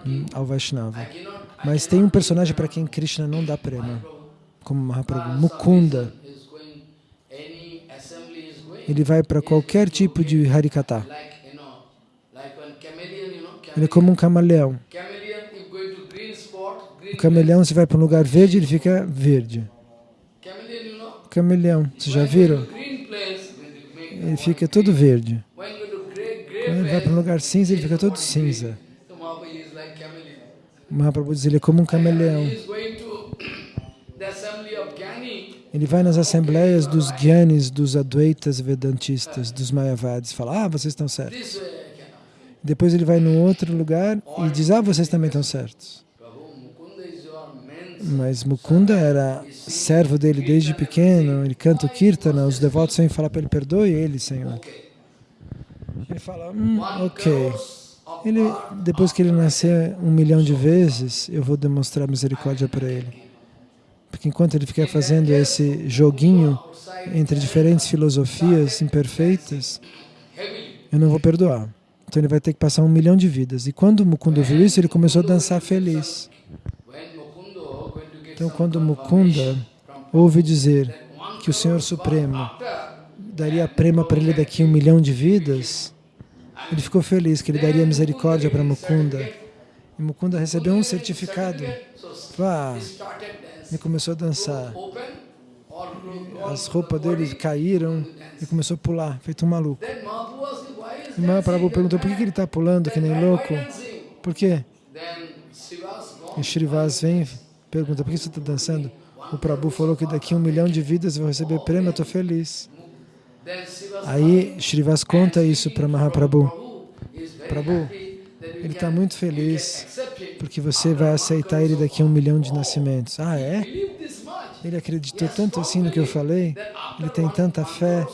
hum, ao Vaishnava. Mas tem um personagem para quem Krishna não dá prema, como Mahaprabhu, Mukunda. Ele vai para qualquer tipo de Harikata. Ele é como um camaleão. O camaleão, você vai para um lugar verde, ele fica verde. Camaleão, vocês já viram? Ele fica todo verde. Quando ele vai para um lugar cinza, ele fica todo cinza. O Mahaprabhu diz, ele é como um camaleão. Ele vai nas assembleias dos Gyanis, dos Advaitas Vedantistas, dos Mayavadis, fala, ah, vocês estão certos. Depois ele vai num outro lugar e diz, ah, vocês também estão certos. Mas Mukunda era servo dele desde pequeno, ele canta o Kirtana, os devotos vêm falar para ele, perdoe ele, Senhor. Ele fala, hum, ok. Ele, depois que ele nascer um milhão de vezes, eu vou demonstrar misericórdia para ele. Porque enquanto ele ficar fazendo esse joguinho entre diferentes filosofias imperfeitas, eu não vou perdoar. Então ele vai ter que passar um milhão de vidas. E quando Mukunda viu isso, ele começou a dançar feliz. Então quando Mukunda ouve dizer que o Senhor Supremo daria prema para ele daqui um milhão de vidas, ele ficou feliz que ele daria misericórdia para Mukunda. E Mukunda recebeu um certificado. Ah, ele começou a dançar. As roupas dele caíram e começou a pular, feito um maluco. Mahaprabhu perguntou, por que ele está pulando que nem louco? Por quê? E Shrivas vem pergunta, por que você está dançando? O Prabhu falou que daqui um milhão de vidas vou receber prêmio, eu estou feliz. Aí Shrivas conta isso para Mahaprabhu. Prabhu, ele está muito feliz porque você vai aceitar ele daqui a um milhão de nascimentos. Ah, é? Ele acreditou tanto assim no que eu falei, ele tem tanta fé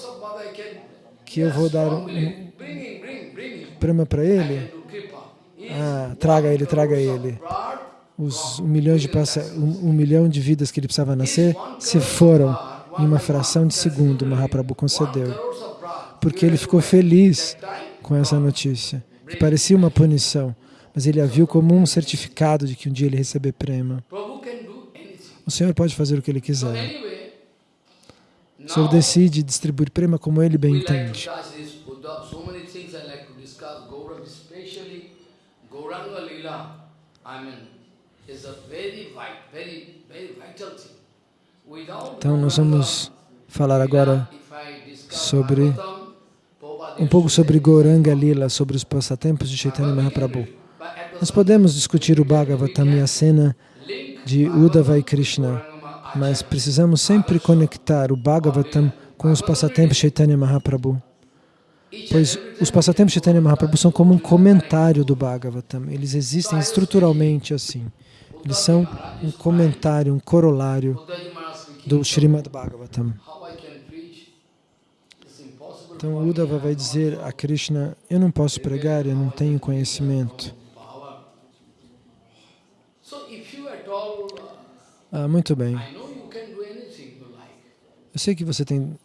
que eu vou dar um prêmio para ele. Ah, traga ele, traga ele. Os um milhão, de um, um milhão de vidas que ele precisava nascer se foram em uma fração de segundo, Mahaprabhu concedeu. Porque ele ficou feliz com essa notícia, que parecia uma punição, mas ele a viu como um certificado de que um dia ele receber prêmio. O Senhor pode fazer o que Ele quiser. O Senhor decide distribuir prema como Ele bem entende. Então nós vamos falar agora sobre um pouco sobre Gauranga Lila, sobre os passatempos de Chaitanya Mahaprabhu. Nós podemos discutir o Bhagavatam e a cena de Uddhava e Krishna, mas precisamos sempre conectar o Bhagavatam com os passatempos Chaitanya Mahaprabhu. Pois os passatempos Chaitanya Mahaprabhu são como um comentário do Bhagavatam. Eles existem estruturalmente assim. Eles são um comentário, um corolário do Srimad Bhagavatam. Então Uddhava vai dizer a Krishna, eu não posso pregar, eu não tenho conhecimento. Ah, muito bem. Eu sei que você tem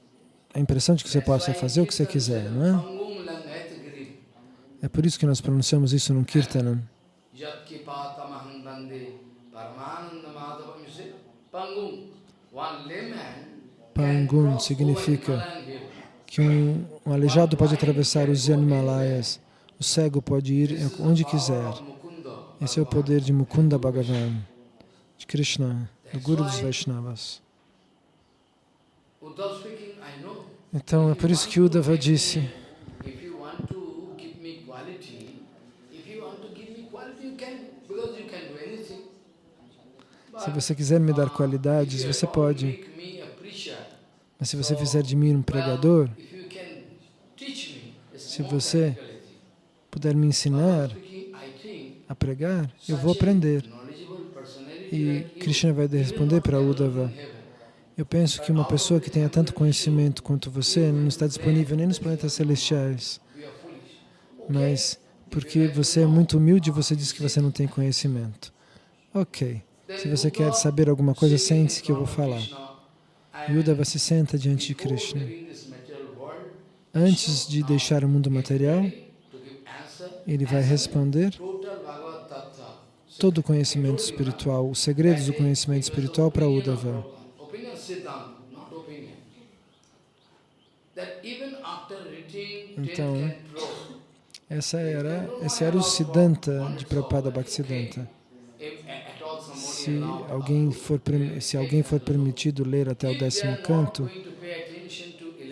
a impressão de que você possa fazer o que você quiser, não é? É por isso que nós pronunciamos isso no Kirtanam. Pangun significa que um, um aleijado pode atravessar os Himalaias, o cego pode ir onde quiser. Esse é o poder de Mukunda Bhagavan, de Krishna do Guru dos Vaishnavas. Então, é por isso que Uddhava disse, se você quiser me dar qualidades, você pode. Mas se você fizer de mim um pregador, se você puder me ensinar a pregar, eu vou aprender. E Krishna vai responder para Uddhava, eu penso que uma pessoa que tenha tanto conhecimento quanto você não está disponível nem nos planetas celestiais. Mas porque você é muito humilde, você diz que você não tem conhecimento. Ok. Se você quer saber alguma coisa, sente-se que eu vou falar. Uddhava se senta diante de Krishna. Antes de deixar o mundo material, ele vai responder todo o conhecimento espiritual, os segredos do conhecimento espiritual para Uddhava. Então, essa era, esse era o Siddhanta de Prabhupada Bhaktisiddhanta. Se alguém, for, se alguém for permitido ler até o décimo canto,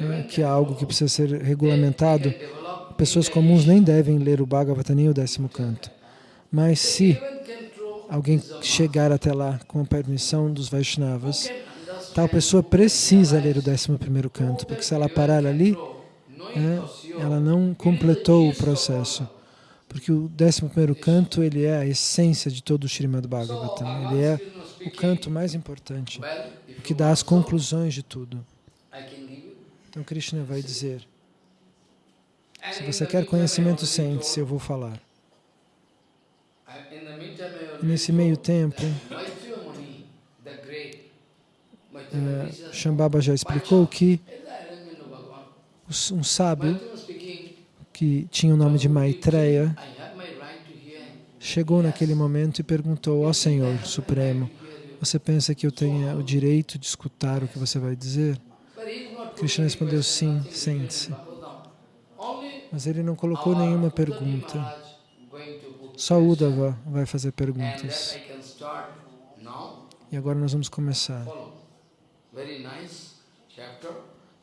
é, que é algo que precisa ser regulamentado, pessoas comuns nem devem ler o Bhagavata nem o décimo canto. Mas se alguém chegar até lá com a permissão dos Vaishnavas, tal pessoa precisa ler o 11º canto, porque se ela parar ali, é, ela não completou o processo. Porque o 11º canto, ele é a essência de todo o Srimad Bhagavatam. Ele é o canto mais importante, o que dá as conclusões de tudo. Então Krishna vai dizer, se você quer conhecimento, sente-se, eu vou falar. Nesse meio tempo, uh, Shambhava já explicou que um sábio que tinha o nome de Maitreya chegou naquele momento e perguntou, ó oh, Senhor Supremo, você pensa que eu tenha o direito de escutar o que você vai dizer? Krishna respondeu, sim, sente-se. Mas ele não colocou nenhuma pergunta. Só Uddhava vai fazer perguntas. E agora nós vamos começar.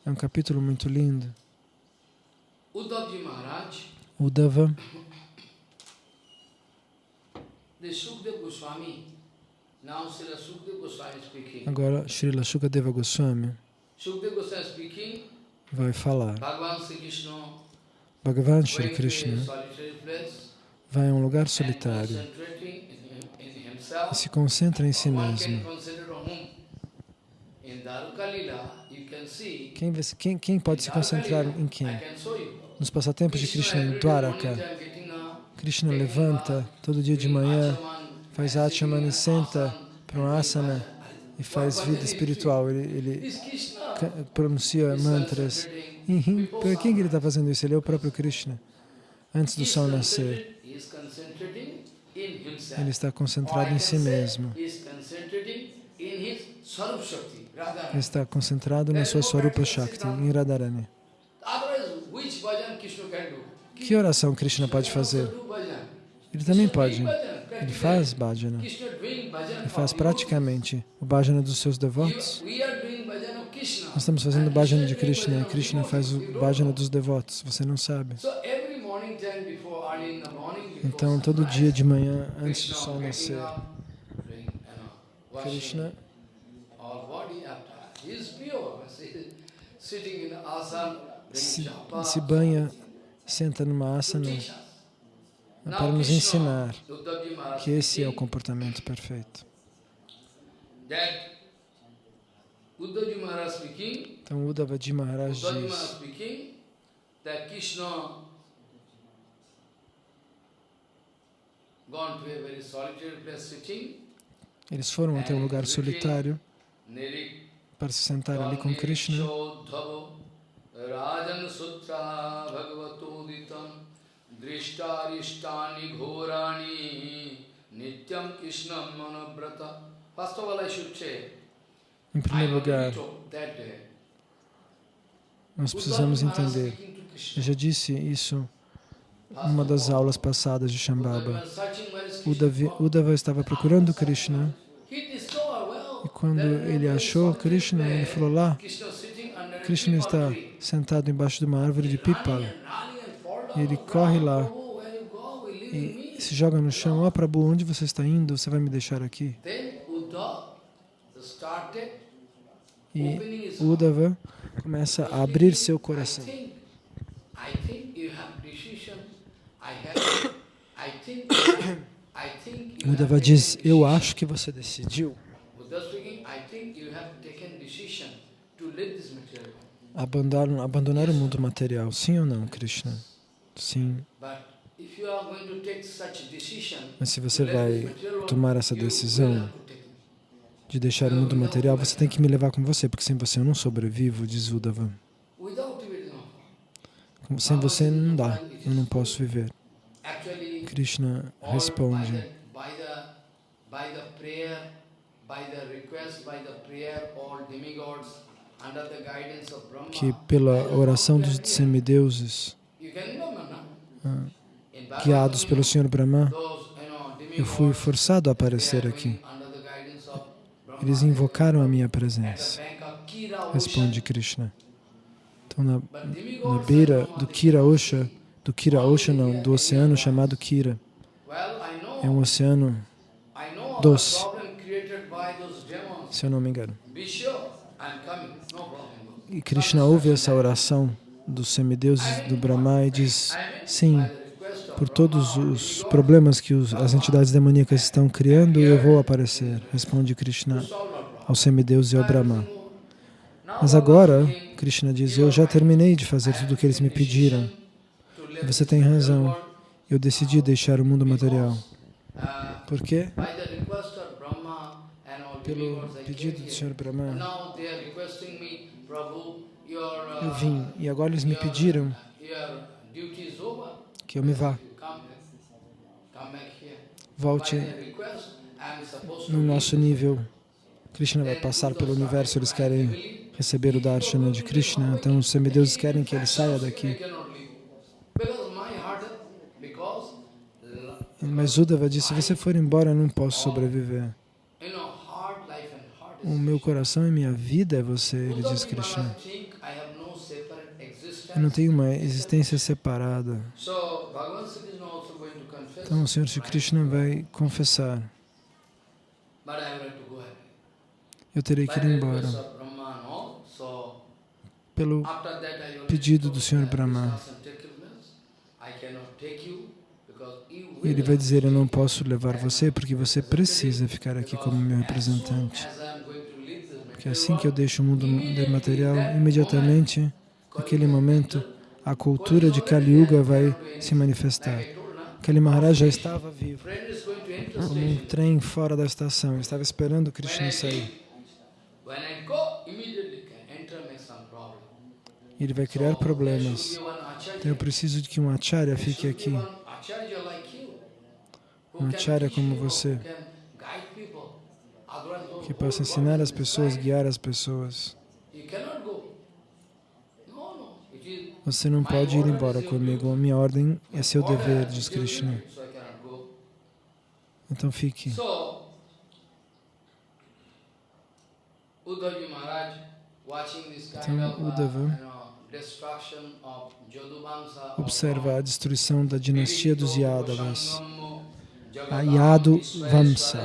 É um capítulo muito lindo. Uddhava Agora, Srila Shukadeva Goswami vai falar. Bhagavan Shri Krishna. Vai a um lugar solitário. e se concentra em si mesmo. Quem, quem, quem pode se concentrar em quem? Nos passatempos de Krishna em Dwaraka, Krishna levanta todo dia de manhã, faz Achaman e senta para um asana e faz vida espiritual. Ele, ele pronuncia mantras. Para quem ele está fazendo isso? Ele é o próprio Krishna. Antes do sol nascer, ele está concentrado em si mesmo. Está concentrado na sua Swarupa Shakti, em Radharani. Que oração Krishna pode fazer? Ele também pode. Ele faz bhajana. Ele faz praticamente o bhajana dos seus devotos. Nós estamos fazendo bhajana de Krishna e Krishna faz o bhajana dos devotos. Você não sabe. Então, todo dia de manhã, antes do sol nascer, Krishna se, se banha, senta numa asana para nos ensinar que esse é o comportamento perfeito. Então, Uddhavaji Maharaj diz eles foram até um lugar solitário para se sentar ali com Krishna. Rajan Sutra Bhagavatoditam Drishtaristani Ghorani Nityam Krishnam Manabrata First of all, I should say, em primeiro lugar, nós precisamos entender, eu já disse isso numa das aulas passadas de Shambhava. Uddhava estava procurando Krishna e quando ele achou Krishna, ele falou lá, Krishna está sentado embaixo de uma árvore de pipala. E ele corre lá e se joga no chão. Ó oh, Prabhu, onde você está indo? Você vai me deixar aqui? E Uddhava começa a abrir seu coração. Uddhava diz, eu acho que você decidiu abandonar, o mundo material, sim ou não, Krishna? Sim. Mas se você vai tomar essa decisão de deixar o mundo material, você tem que me levar com você, porque sem você eu não sobrevivo, diz Uddhava. Sem você não dá, eu não posso viver. Krishna responde que pela oração dos semideuses, ah, guiados pelo Senhor Brahma, eu fui forçado a aparecer aqui. Eles invocaram a minha presença. Responde Krishna. Então, na, na beira do Kira Osha, do Kira Osha não, do oceano chamado Kira, é um oceano doce, se eu não me engano. E Krishna ouve essa oração dos semideuses do Brahma e diz, sim, por todos os problemas que os, as entidades demoníacas estão criando, eu vou aparecer, responde Krishna ao semideus e ao Brahma. Mas agora, Krishna diz, eu já terminei de fazer tudo o que eles me pediram. Você tem razão, eu decidi deixar o mundo material. Por quê? Pelo pedido do Senhor Brahma. Eu vim e agora eles me pediram que eu me vá. Volte no nosso nível. Krishna vai passar pelo universo, eles querem receber o darshana de Krishna, então os semideuses querem que ele saia daqui. Mas Uddhava disse, se você for embora, eu não posso sobreviver. O meu coração e minha vida é você, ele diz Krishna. Eu não tenho uma existência separada. Então o Senhor Shri Krishna vai confessar. Eu terei que ir embora. Pelo pedido do Senhor Brahma. Ele vai dizer, eu não posso levar você porque você precisa ficar aqui como meu representante. Porque assim que eu deixo o mundo material, imediatamente, naquele momento, a cultura de Kali Yuga vai se manifestar. Kali Maharaj já estava vivo, como um trem fora da estação, estava esperando Krishna sair. Ele vai criar problemas. Então eu preciso de que um acharya fique aqui. Um acharya como você, que possa ensinar as pessoas, guiar as pessoas. Você não pode ir embora comigo. A minha ordem é seu dever, diz Krishna. Então fique. Então, Uddhava observa a destruição da dinastia dos Yadavas, a Yadu Vamsa.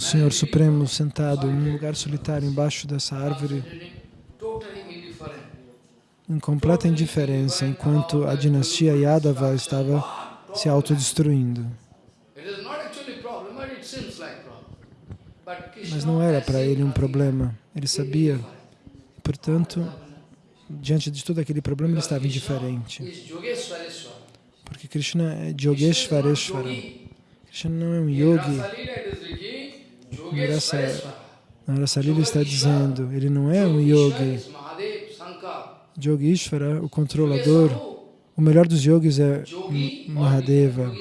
o Senhor Supremo sentado em um lugar solitário embaixo dessa árvore em completa indiferença, enquanto a dinastia Yadava estava se autodestruindo. Mas não era para ele um problema, ele sabia. Portanto, diante de todo aquele problema, ele estava indiferente. Porque Krishna é Yogeshwareshwara. Krishna não é um yogi. Narasa Lila está dizendo, ele não é um yogi. Yogeshwara, o controlador, o melhor dos yogis é Mahadeva.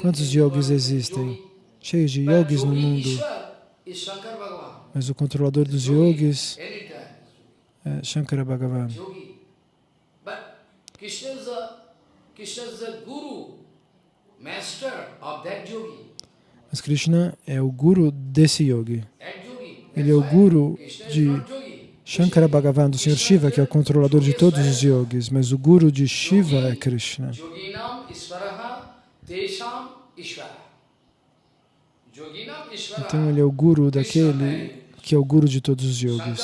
Quantos yogis existem? Cheios de yogis no mundo. Mas o controlador dos yogis é Shankara Bhagavan. Mas Krishna é o guru desse yogi. Ele é o guru de Shankara Bhagavan, do Senhor Shiva, que é o controlador de todos os yogis, mas o guru de Shiva é Krishna. Então ele é o guru daquele que é o guru de todos os yogis.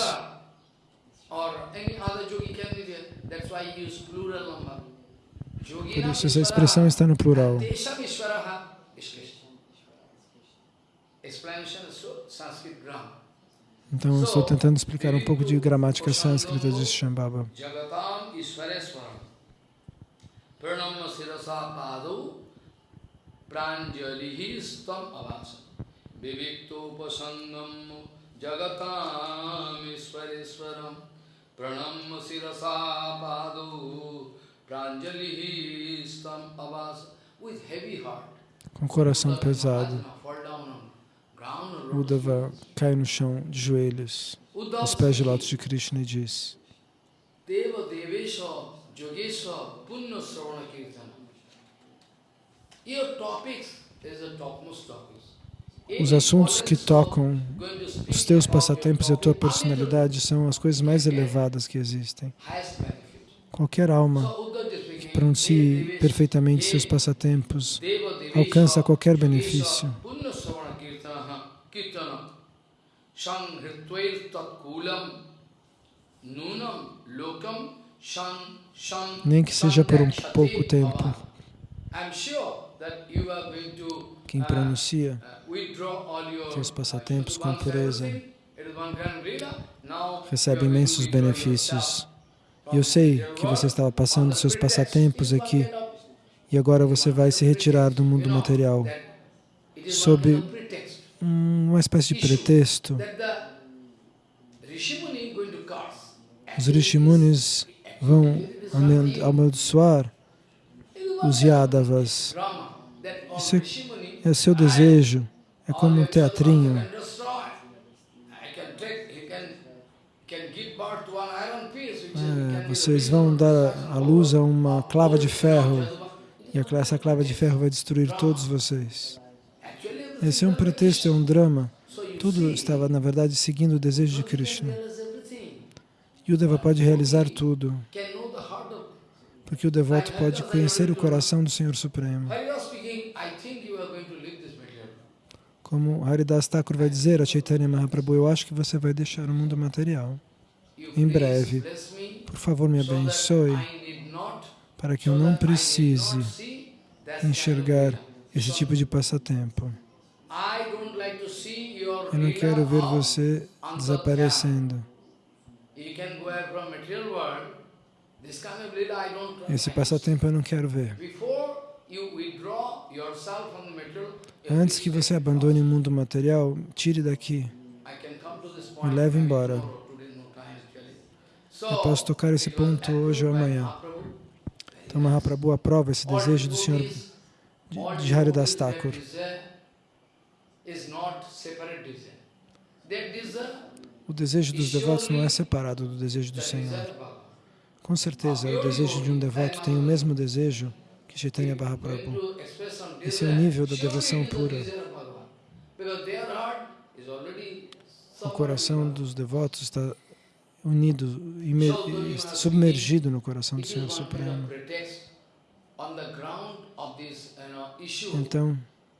Por isso essa expressão está no plural. Então, estou tentando explicar um pouco de gramática sânscrita de Shambhava. iswareswaram pranam sirasa padu pranjalihi stam avasa. With heavy heart. Com coração pesado Uddhava cai no chão de joelhos, aos pés de lótus de Krishna e diz Deva Devesha Yogesha Punya Sravana Kirtana. Os assuntos que tocam os teus passatempos e a tua personalidade são as coisas mais elevadas que existem. Qualquer alma que pronuncie perfeitamente seus passatempos alcança qualquer benefício. Nem que seja por um pouco tempo. Quem pronuncia seus passatempos com pureza. recebe imensos benefícios. E eu sei que você estava passando seus passatempos aqui e agora você vai se retirar do mundo material. sob uma espécie de pretexto. Os Rishimunis vão amaldiçoar os Yadavas. Isso é, é seu desejo, é como um teatrinho. É, vocês vão dar a luz a uma clava de ferro e essa clava de ferro vai destruir todos vocês. Esse é um pretexto, é um drama. Tudo estava, na verdade, seguindo o desejo de Krishna. E o Deva pode realizar tudo, porque o devoto pode conhecer o coração do Senhor Supremo. Como Haridas Thakur vai dizer a Chaitanya Mahaprabhu, eu acho que você vai deixar o mundo material em breve. Por favor, me abençoe para que eu não precise enxergar esse tipo de passatempo. Eu não quero ver você desaparecendo. Esse passatempo eu não quero ver. Antes que você abandone o mundo material, tire daqui. Me leve embora. Eu posso tocar esse ponto hoje ou amanhã. Então Mahaprabhu aprova esse desejo do Senhor de Haridas Thakur. O desejo dos devotos não é separado do desejo do Senhor. Com certeza, o desejo de um devoto tem o mesmo desejo que Chaitanya Mahaprabhu. Esse é o nível da devoção pura. O coração dos devotos está unido, submergido no coração do Senhor Supremo. Então,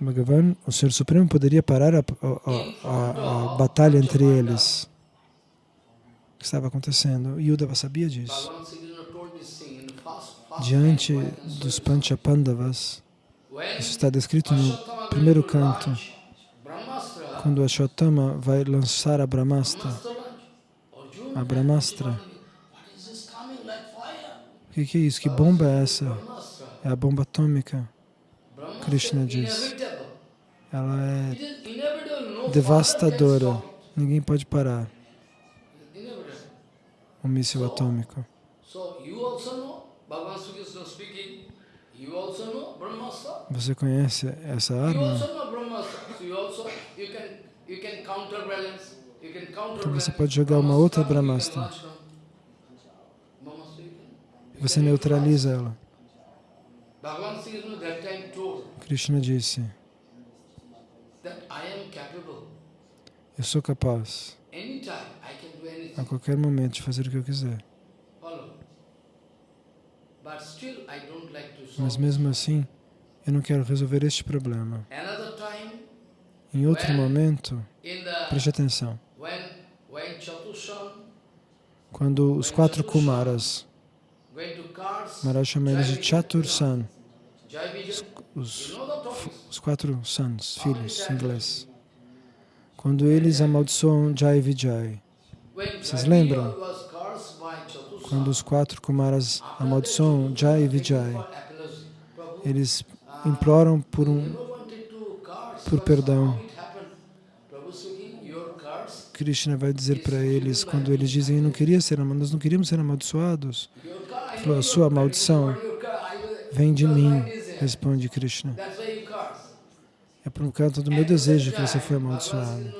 Bhagavan, o Senhor Supremo poderia parar a, a, a, a batalha entre eles. O que estava acontecendo? Yudava sabia disso. Diante dos Panchapandavas, isso está descrito no primeiro canto, quando Ashwatthama vai lançar a Brahmastra. A Brahmastra o que, que é isso? Que bomba é essa? É a bomba atômica. Krishna diz. Ela é devastadora. Ninguém pode parar. O míssil atômico. Você conhece essa arma? Então você pode jogar uma outra Brahmastra. você neutraliza ela. Krishna disse, eu sou capaz. A qualquer momento de fazer o que eu quiser. Mas mesmo assim, eu não quero resolver este problema. Em outro momento, preste atenção, quando os quatro Kumaras Maharaj chama eles de Chatursan, os, os quatro sons, filhos, em inglês. Quando eles amaldiçoam Jai Vijay. Vocês lembram? Quando os quatro Kumaras amaldiçoam Jai Vijay, eles imploram por um por perdão. Krishna vai dizer para eles, quando eles dizem, não queria ser, nós não queríamos ser amaldiçoados, falou, a sua maldição vem de mim, responde Krishna. É por causa do meu desejo que você foi amaldiçoado.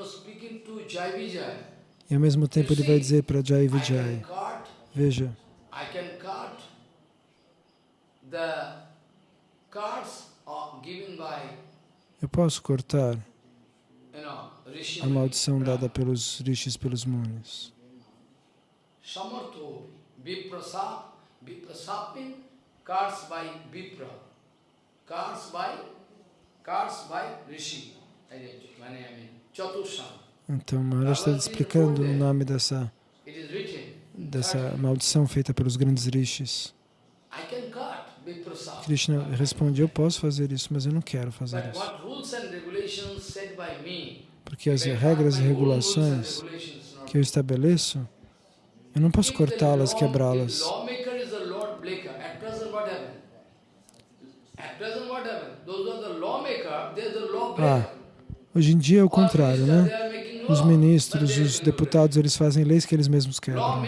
E ao mesmo tempo ele vai dizer para Jai Vijay, veja, eu posso cortar a maldição dada pelos rishis, pelos munis. Viprasapin, cars by Vipra, cars by. Então, Maharaj está explicando o nome dessa, dessa maldição feita pelos grandes rishis. Krishna responde, eu posso fazer isso, mas eu não quero fazer isso. Porque as regras e regulações que eu estabeleço, eu não posso cortá-las, quebrá-las. Ah, hoje em dia é o contrário, né? Os ministros, os deputados, eles fazem leis que eles mesmos quebram.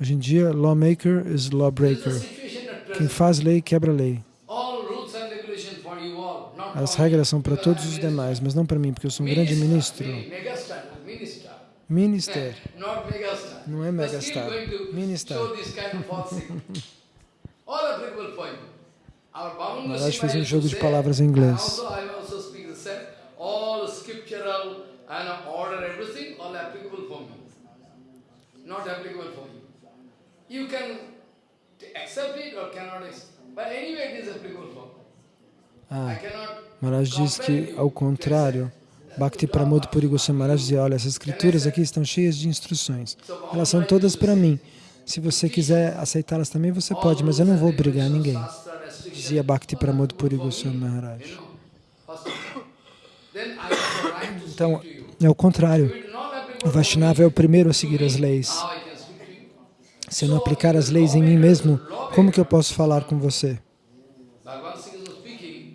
Hoje em dia, lawmaker is lawbreaker. Quem faz lei, quebra lei. As regras são para todos os demais, mas não para mim, porque eu sou um grande ministro. Minister. Não é megastar. Minister. Maharaj fez um jogo de palavras em inglês. You can accept it or cannot accept. But anyway, it is applicable for ah, Maharaj diz que, ao contrário, Bhakti Pramod Puri Goswami Maharaj dizia, olha, essas escrituras aqui estão cheias de instruções. Elas são todas para mim. Se você quiser aceitá-las também, você pode, mas eu não vou obrigar ninguém. Dizia Bhakti Pramod Puri Goswami Maharaj. Então, é o contrário. O Vaishnava é o primeiro a seguir as leis. Se eu não aplicar as leis em mim mesmo, como que eu posso falar com você?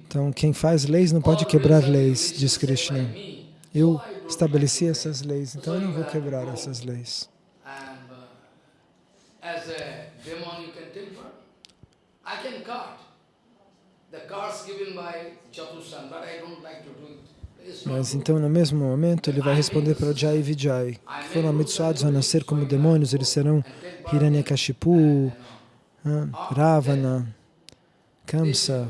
Então, quem faz leis não pode quebrar leis, diz Krishna. Eu estabeleci essas leis, então eu não vou quebrar essas leis. Mas então, no mesmo momento, ele vai responder para Jai e Vijay, que foram amaldiçoados a nascer como demônios, eles serão Hiranyakashipu, Ravana, Kamsa.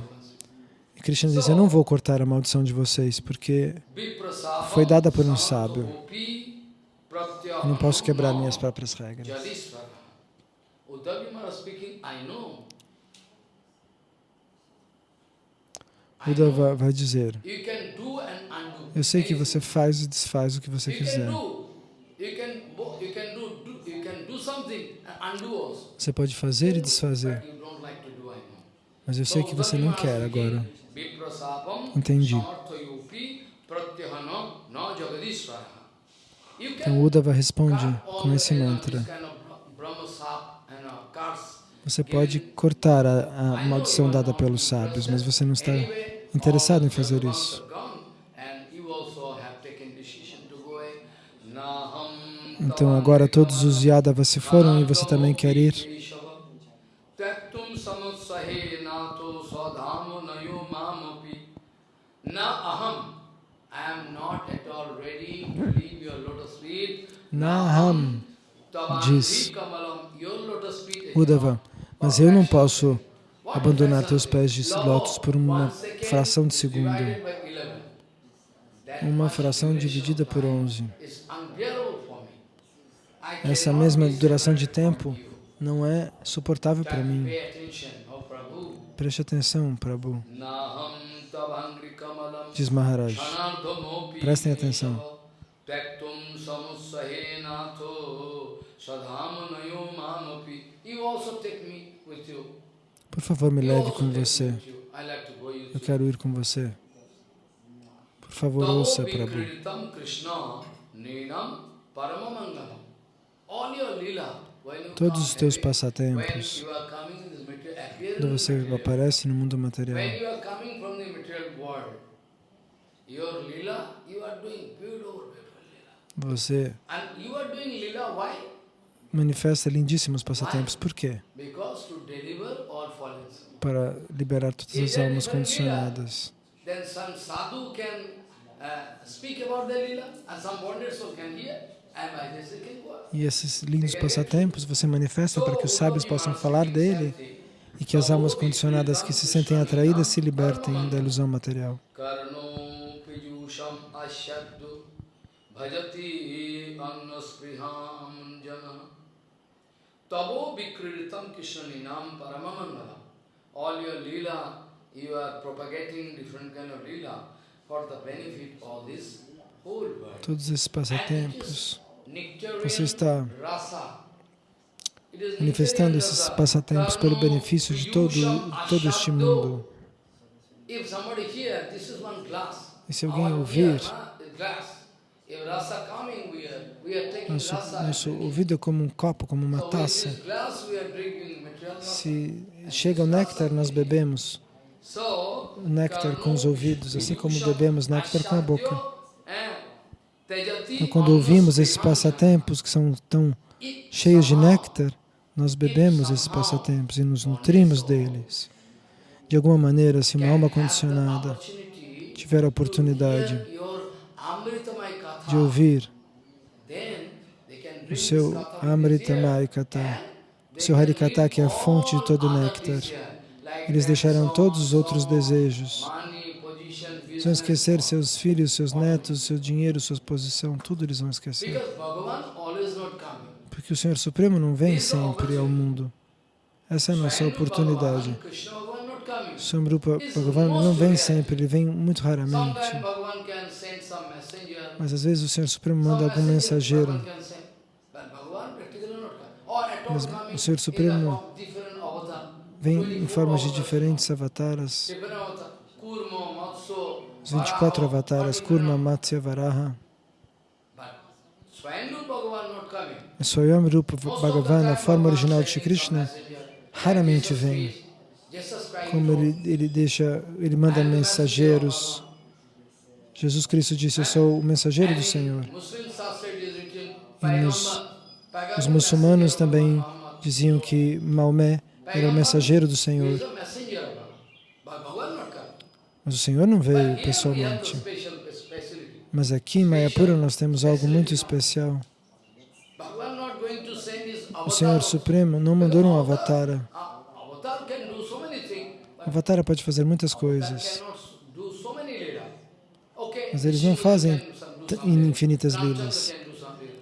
E Krishna diz, eu não vou cortar a maldição de vocês, porque foi dada por um sábio. Eu não posso quebrar minhas próprias regras. Buda vai dizer, eu sei que você faz e desfaz o que você quiser. Você pode fazer e desfazer. Mas eu sei que você não quer agora. Entendi. Então Uddhava responde com esse mantra. Você pode cortar a, a maldição dada pelos sábios, mas você não está interessado em fazer isso. Então agora todos os Yadavas se foram e você também quer ir? Naham diz Uddhava, mas eu não posso abandonar teus pés de lótus por uma fração de segundo. Uma fração dividida por 11. Essa mesma duração de tempo não é suportável para mim. Preste atenção, Prabhu. Diz Maharaj. Prestem atenção. Por favor, me leve com você. Eu quero ir com você. Por favor, ouça, Prabhu. Todos os teus passatempos, quando você aparece no mundo material, você manifesta lindíssimos passatempos. Por quê? Para liberar todas as almas condicionadas. E esses lindos passatempos você manifesta para que os sábios possam falar dele e que as almas condicionadas que se sentem atraídas se libertem da ilusão material. Tabo Vikriritam Krishnaninam Paramamangalam. All your lila, you are propagating different kind of lila for the benefit of this whole world. Todos esses passatempos, você está manifestando esses passatempos pelo benefício de todo, todo este mundo. E se alguém ouvir, nosso, nosso ouvido é como um copo, como uma taça. Se chega o néctar, nós bebemos o néctar com os ouvidos, assim como bebemos néctar com a boca. Então, quando ouvimos esses passatempos que são tão cheios de néctar, nós bebemos esses passatempos e nos nutrimos deles. De alguma maneira, se uma alma condicionada tiver a oportunidade de ouvir o seu Amrita Maikata, o seu Harikata, que é a fonte de todo o néctar, eles deixarão todos os outros desejos. Eles vão esquecer seus filhos, seus netos, seu dinheiro, sua posição, tudo eles vão esquecer. Porque o Senhor Supremo não vem sempre ao mundo. Essa é a nossa oportunidade. Samrupa Bhagavan não vem sempre, ele vem muito raramente. Mas às vezes o Senhor Supremo manda algum mensageiro. Mas o Senhor Supremo vem em formas de diferentes avataras. Os 24 avataras, Kurma, Matsya, Varaha. Swayam Rupa Bhagavan, a forma original de Shri Krishna, raramente vem. Como ele, ele deixa, ele manda mensageiros. Jesus Cristo disse, eu sou o mensageiro do Senhor. E nos, os muçulmanos também diziam que Maomé era o mensageiro do Senhor. Mas o Senhor não veio pessoalmente. Mas aqui em Mayapura nós temos algo muito especial. O Senhor Supremo não mandou um avatara. O avatara pode fazer muitas coisas. Mas eles não fazem infinitas lilas.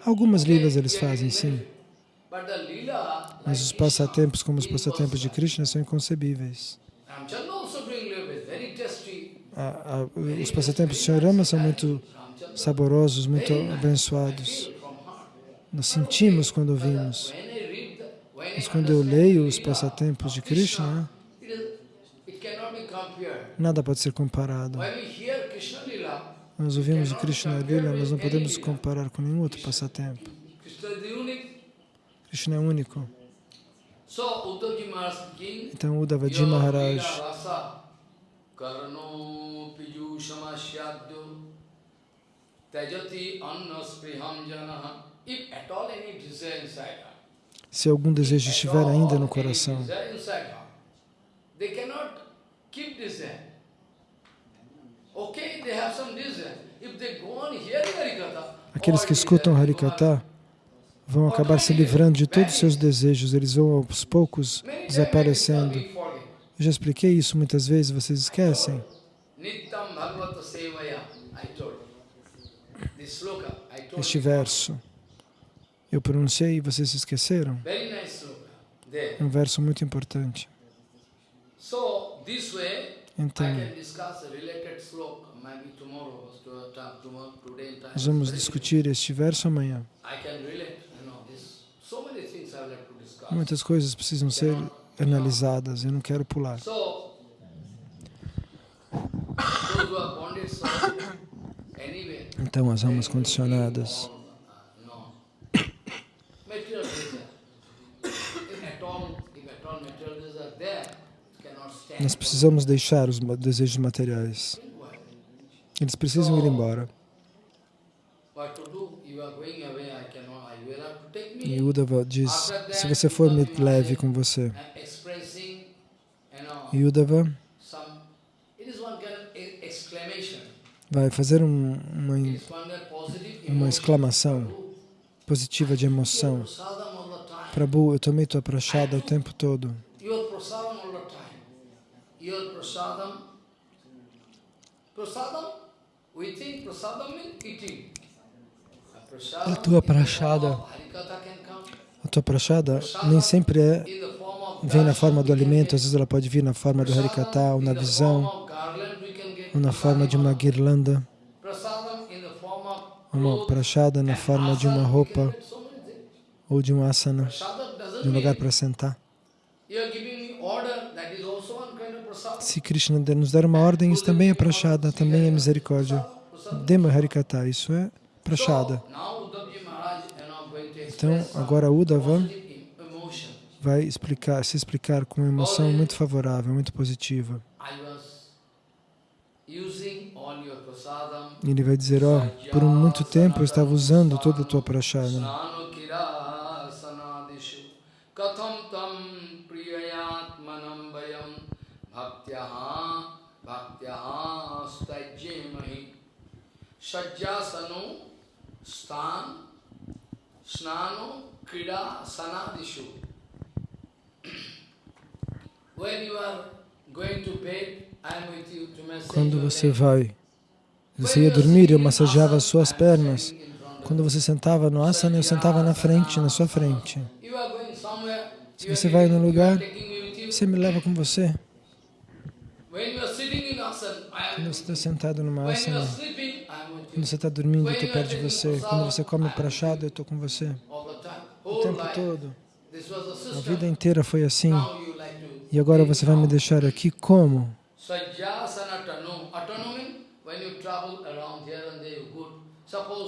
Algumas lilas eles fazem, sim. Mas os passatempos, como os passatempos de Krishna, são inconcebíveis. A, a, os passatempos do Sr. Rama são muito saborosos, muito abençoados. Nós sentimos quando ouvimos. Mas quando eu leio os passatempos de Krishna, nada pode ser comparado. Nós ouvimos o Krishna Lila, nós não podemos comparar com nenhum outro passatempo. Krishna é único. Então, Uddhavaji Maharaj. Se algum desejo estiver ainda no coração, aqueles que escutam Harikata vão acabar se livrando de todos os seus desejos, eles vão aos poucos desaparecendo. Eu já expliquei isso muitas vezes, vocês esquecem. Este verso. Eu pronunciei e vocês se esqueceram? É um verso muito importante. Então, nós vamos discutir este verso amanhã. Muitas coisas precisam ser analisadas, eu não quero pular. Então, as almas condicionadas Nós precisamos deixar os desejos materiais. Eles precisam ir embora. E Uddhava diz, se você for, me leve com você. E Uddhava vai fazer um, uma, uma exclamação positiva de emoção. Prabhu, eu tomei tua prachada o tempo todo. A tua prachada, a tua prachada nem sempre é, vem na forma do alimento, às vezes ela pode vir na forma do harikata, ou na visão, ou na forma de uma guirlanda, uma prachada na forma de uma roupa ou de um asana. de um lugar para sentar. Se Krishna nos der uma ordem, isso também é prachada, também é misericórdia. Dema Harikata, isso é prachada. Então, agora Uddhava vai explicar, se explicar com uma emoção muito favorável, muito positiva. Ele vai dizer, ó, oh, por muito tempo eu estava usando toda a tua prachada. Sajjasano stan snano krida sanadishu. When you are going to bed, quando você vai, você ia dormir, eu massageava as suas pernas. Quando você sentava no asana, eu sentava na frente, na sua frente. Se você vai num lugar, você me leva com você. Quando você está sentado numa asana, quando você está dormindo, eu estou perto de você. Quando você come prachada, eu estou com você. O tempo todo. A vida inteira foi assim. E agora você vai me deixar aqui como?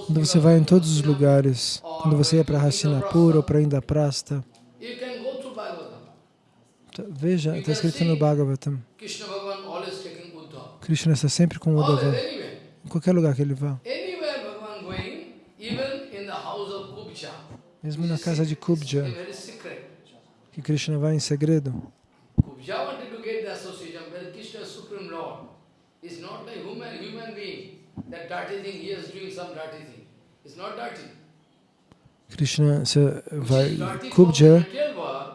Quando você vai em todos os lugares, quando você ia para Hastinapura ou para Indaprasta, veja, está escrito no Bhagavatam, Krishna está sempre com Uddhava, qualquer lugar que ele vá. Mesmo na casa de Kubja, que Krishna vai em segredo. Krishna se vai, Kubja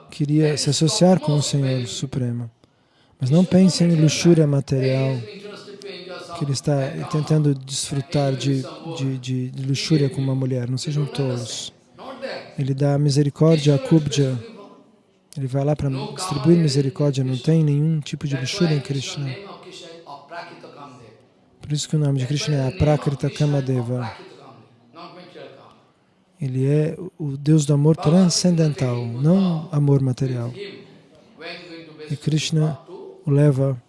queria se associar com o Senhor Supremo. Mas não pense em luxúria material, que ele está tentando desfrutar de, de, de, luxúria com uma mulher. Não sejam tolos. Ele dá misericórdia a Kubja. Ele vai lá para distribuir misericórdia. Não tem nenhum tipo de luxúria em Krishna. Por isso que o nome de Krishna é Aprakrita Kamadeva. Ele é o Deus do amor transcendental, não amor material. E Krishna o leva,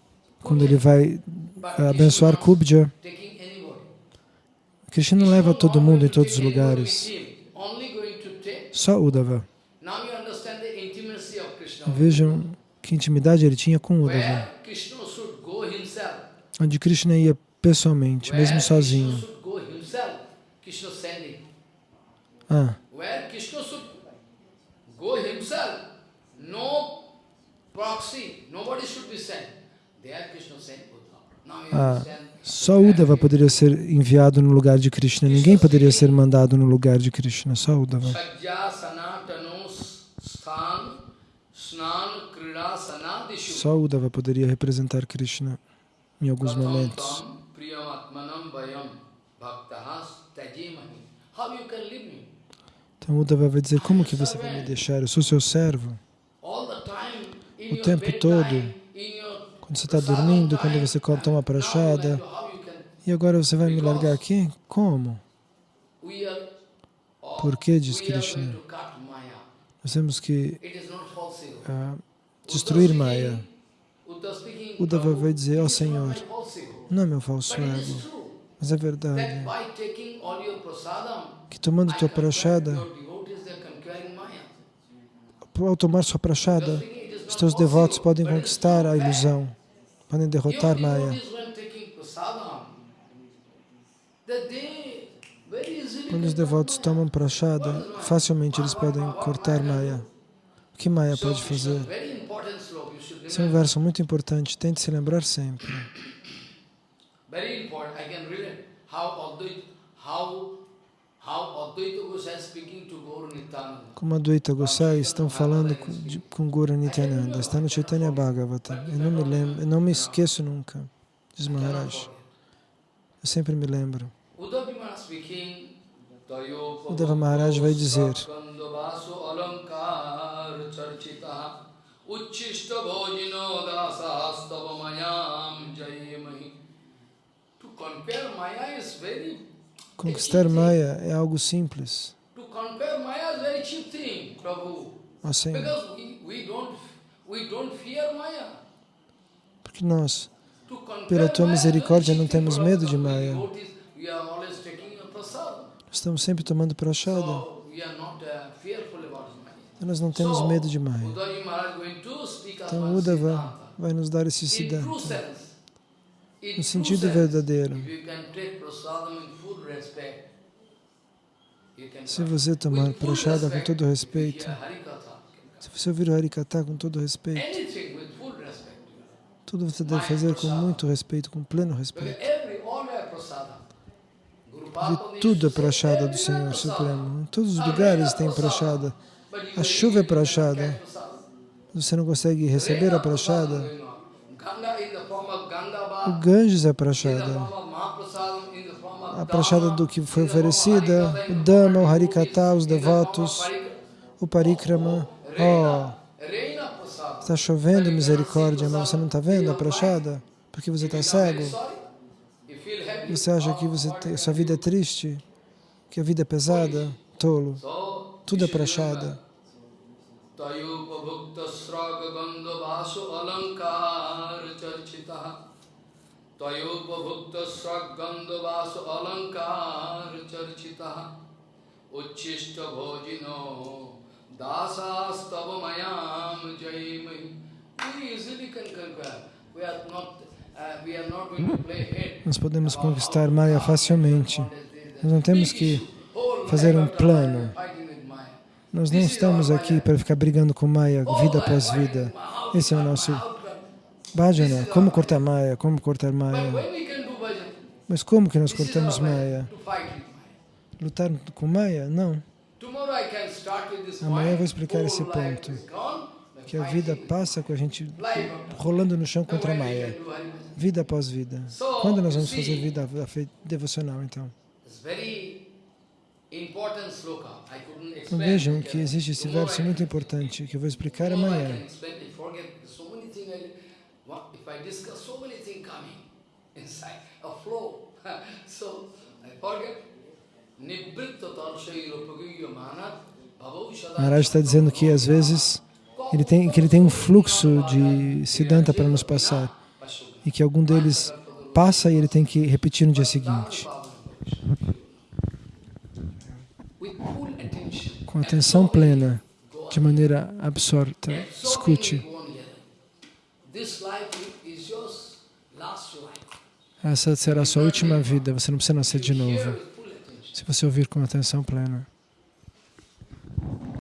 quando ele vai abençoar Kubja, Krishna não leva todo mundo em todos os lugares, só Uddhava. Vejam que intimidade ele tinha com Uddhava, onde Krishna ia pessoalmente, mesmo sozinho. Ah. Ah, só Uddhava poderia ser enviado no lugar de Krishna. Ninguém poderia ser mandado no lugar de Krishna, só Uddhava. Só Uddhava poderia representar Krishna em alguns momentos. Então Uddhava vai dizer, como que você vai me deixar? Eu sou seu servo. O tempo todo, quando você está dormindo, quando você toma prachada, e agora você vai me largar aqui? Como? Por que, diz Krishna? Nós temos que uh, destruir Maya. Uddhava vai dizer, ó oh, Senhor, não é meu falso ego, mas é verdade que tomando tua prachada, ao tomar sua prachada, os teus devotos podem conquistar a ilusão, podem derrotar Maya. Quando os devotos tomam prachada, facilmente eles podem cortar Maya. O que Maya pode fazer? Esse é um verso muito importante, tente se lembrar sempre. Como Advaita Gosai estão falando com, com Guru Nityananda, está no Chaitanya Bhagavata. Eu não me lembro, eu não me esqueço nunca, diz Maharaj. Eu sempre me lembro. Uddhava Maharaj vai dizer To compare Maya is very Conquistar Maya é algo simples. ó Senhor. Maya. Porque nós, pela tua misericórdia, não temos medo de Maya. Estamos sempre tomando prachada. Uh. Nós não temos medo de Maya. Então, Uddhava vai nos dar esse siddhanta. No sentido verdadeiro. Se você tomar prachada com todo respeito, se você ouvir o Harikata com todo respeito, tudo você deve fazer com muito respeito, com pleno respeito. De tudo é prachada do Senhor. Supremo. Em todos os lugares tem prachada. A chuva é prachada. Você não consegue receber a prachada. going on. Ganga in the form of Ganga O Ganges é prachada. A prachada do que foi oferecida, o Dhamma, o Harikata, os devotos, o Parikrama. Oh, está chovendo misericórdia, mas você não está vendo a prachada? Porque você está cego? Você acha que você tem, sua vida é triste? Que a vida é pesada? Tolo. Tudo é prachada. Tayupabhukta sraga gandha alankar charchita Alankar charchita Uchishta bhojino jaimai easily can conquer. We are not, uh, we are not going to play head. Nós podemos conquistar Maya facilmente. Nós não temos que fazer um plano. Nós não estamos aqui para ficar brigando com Maya vida após vida. Esse é o nosso bhajana. Como cortar Maya? Como cortar Maya? Mas como que nós cortamos Maya? Lutar com Maya? Não. Amanhã eu vou explicar esse ponto. Que a vida passa com a gente rolando no chão contra a Maya. Vida após vida. Quando nós vamos fazer vida devocional, então? Então vejam que existe esse verso muito importante que eu vou explicar amanhã. Maharaj está dizendo que às vezes ele tem, que ele tem um fluxo de Siddhanta para nos passar e que algum deles passa e ele tem que repetir no dia seguinte. Com atenção plena, de maneira absorta, escute. Essa será a sua última vida, você não precisa nascer de novo, se você ouvir com atenção plena.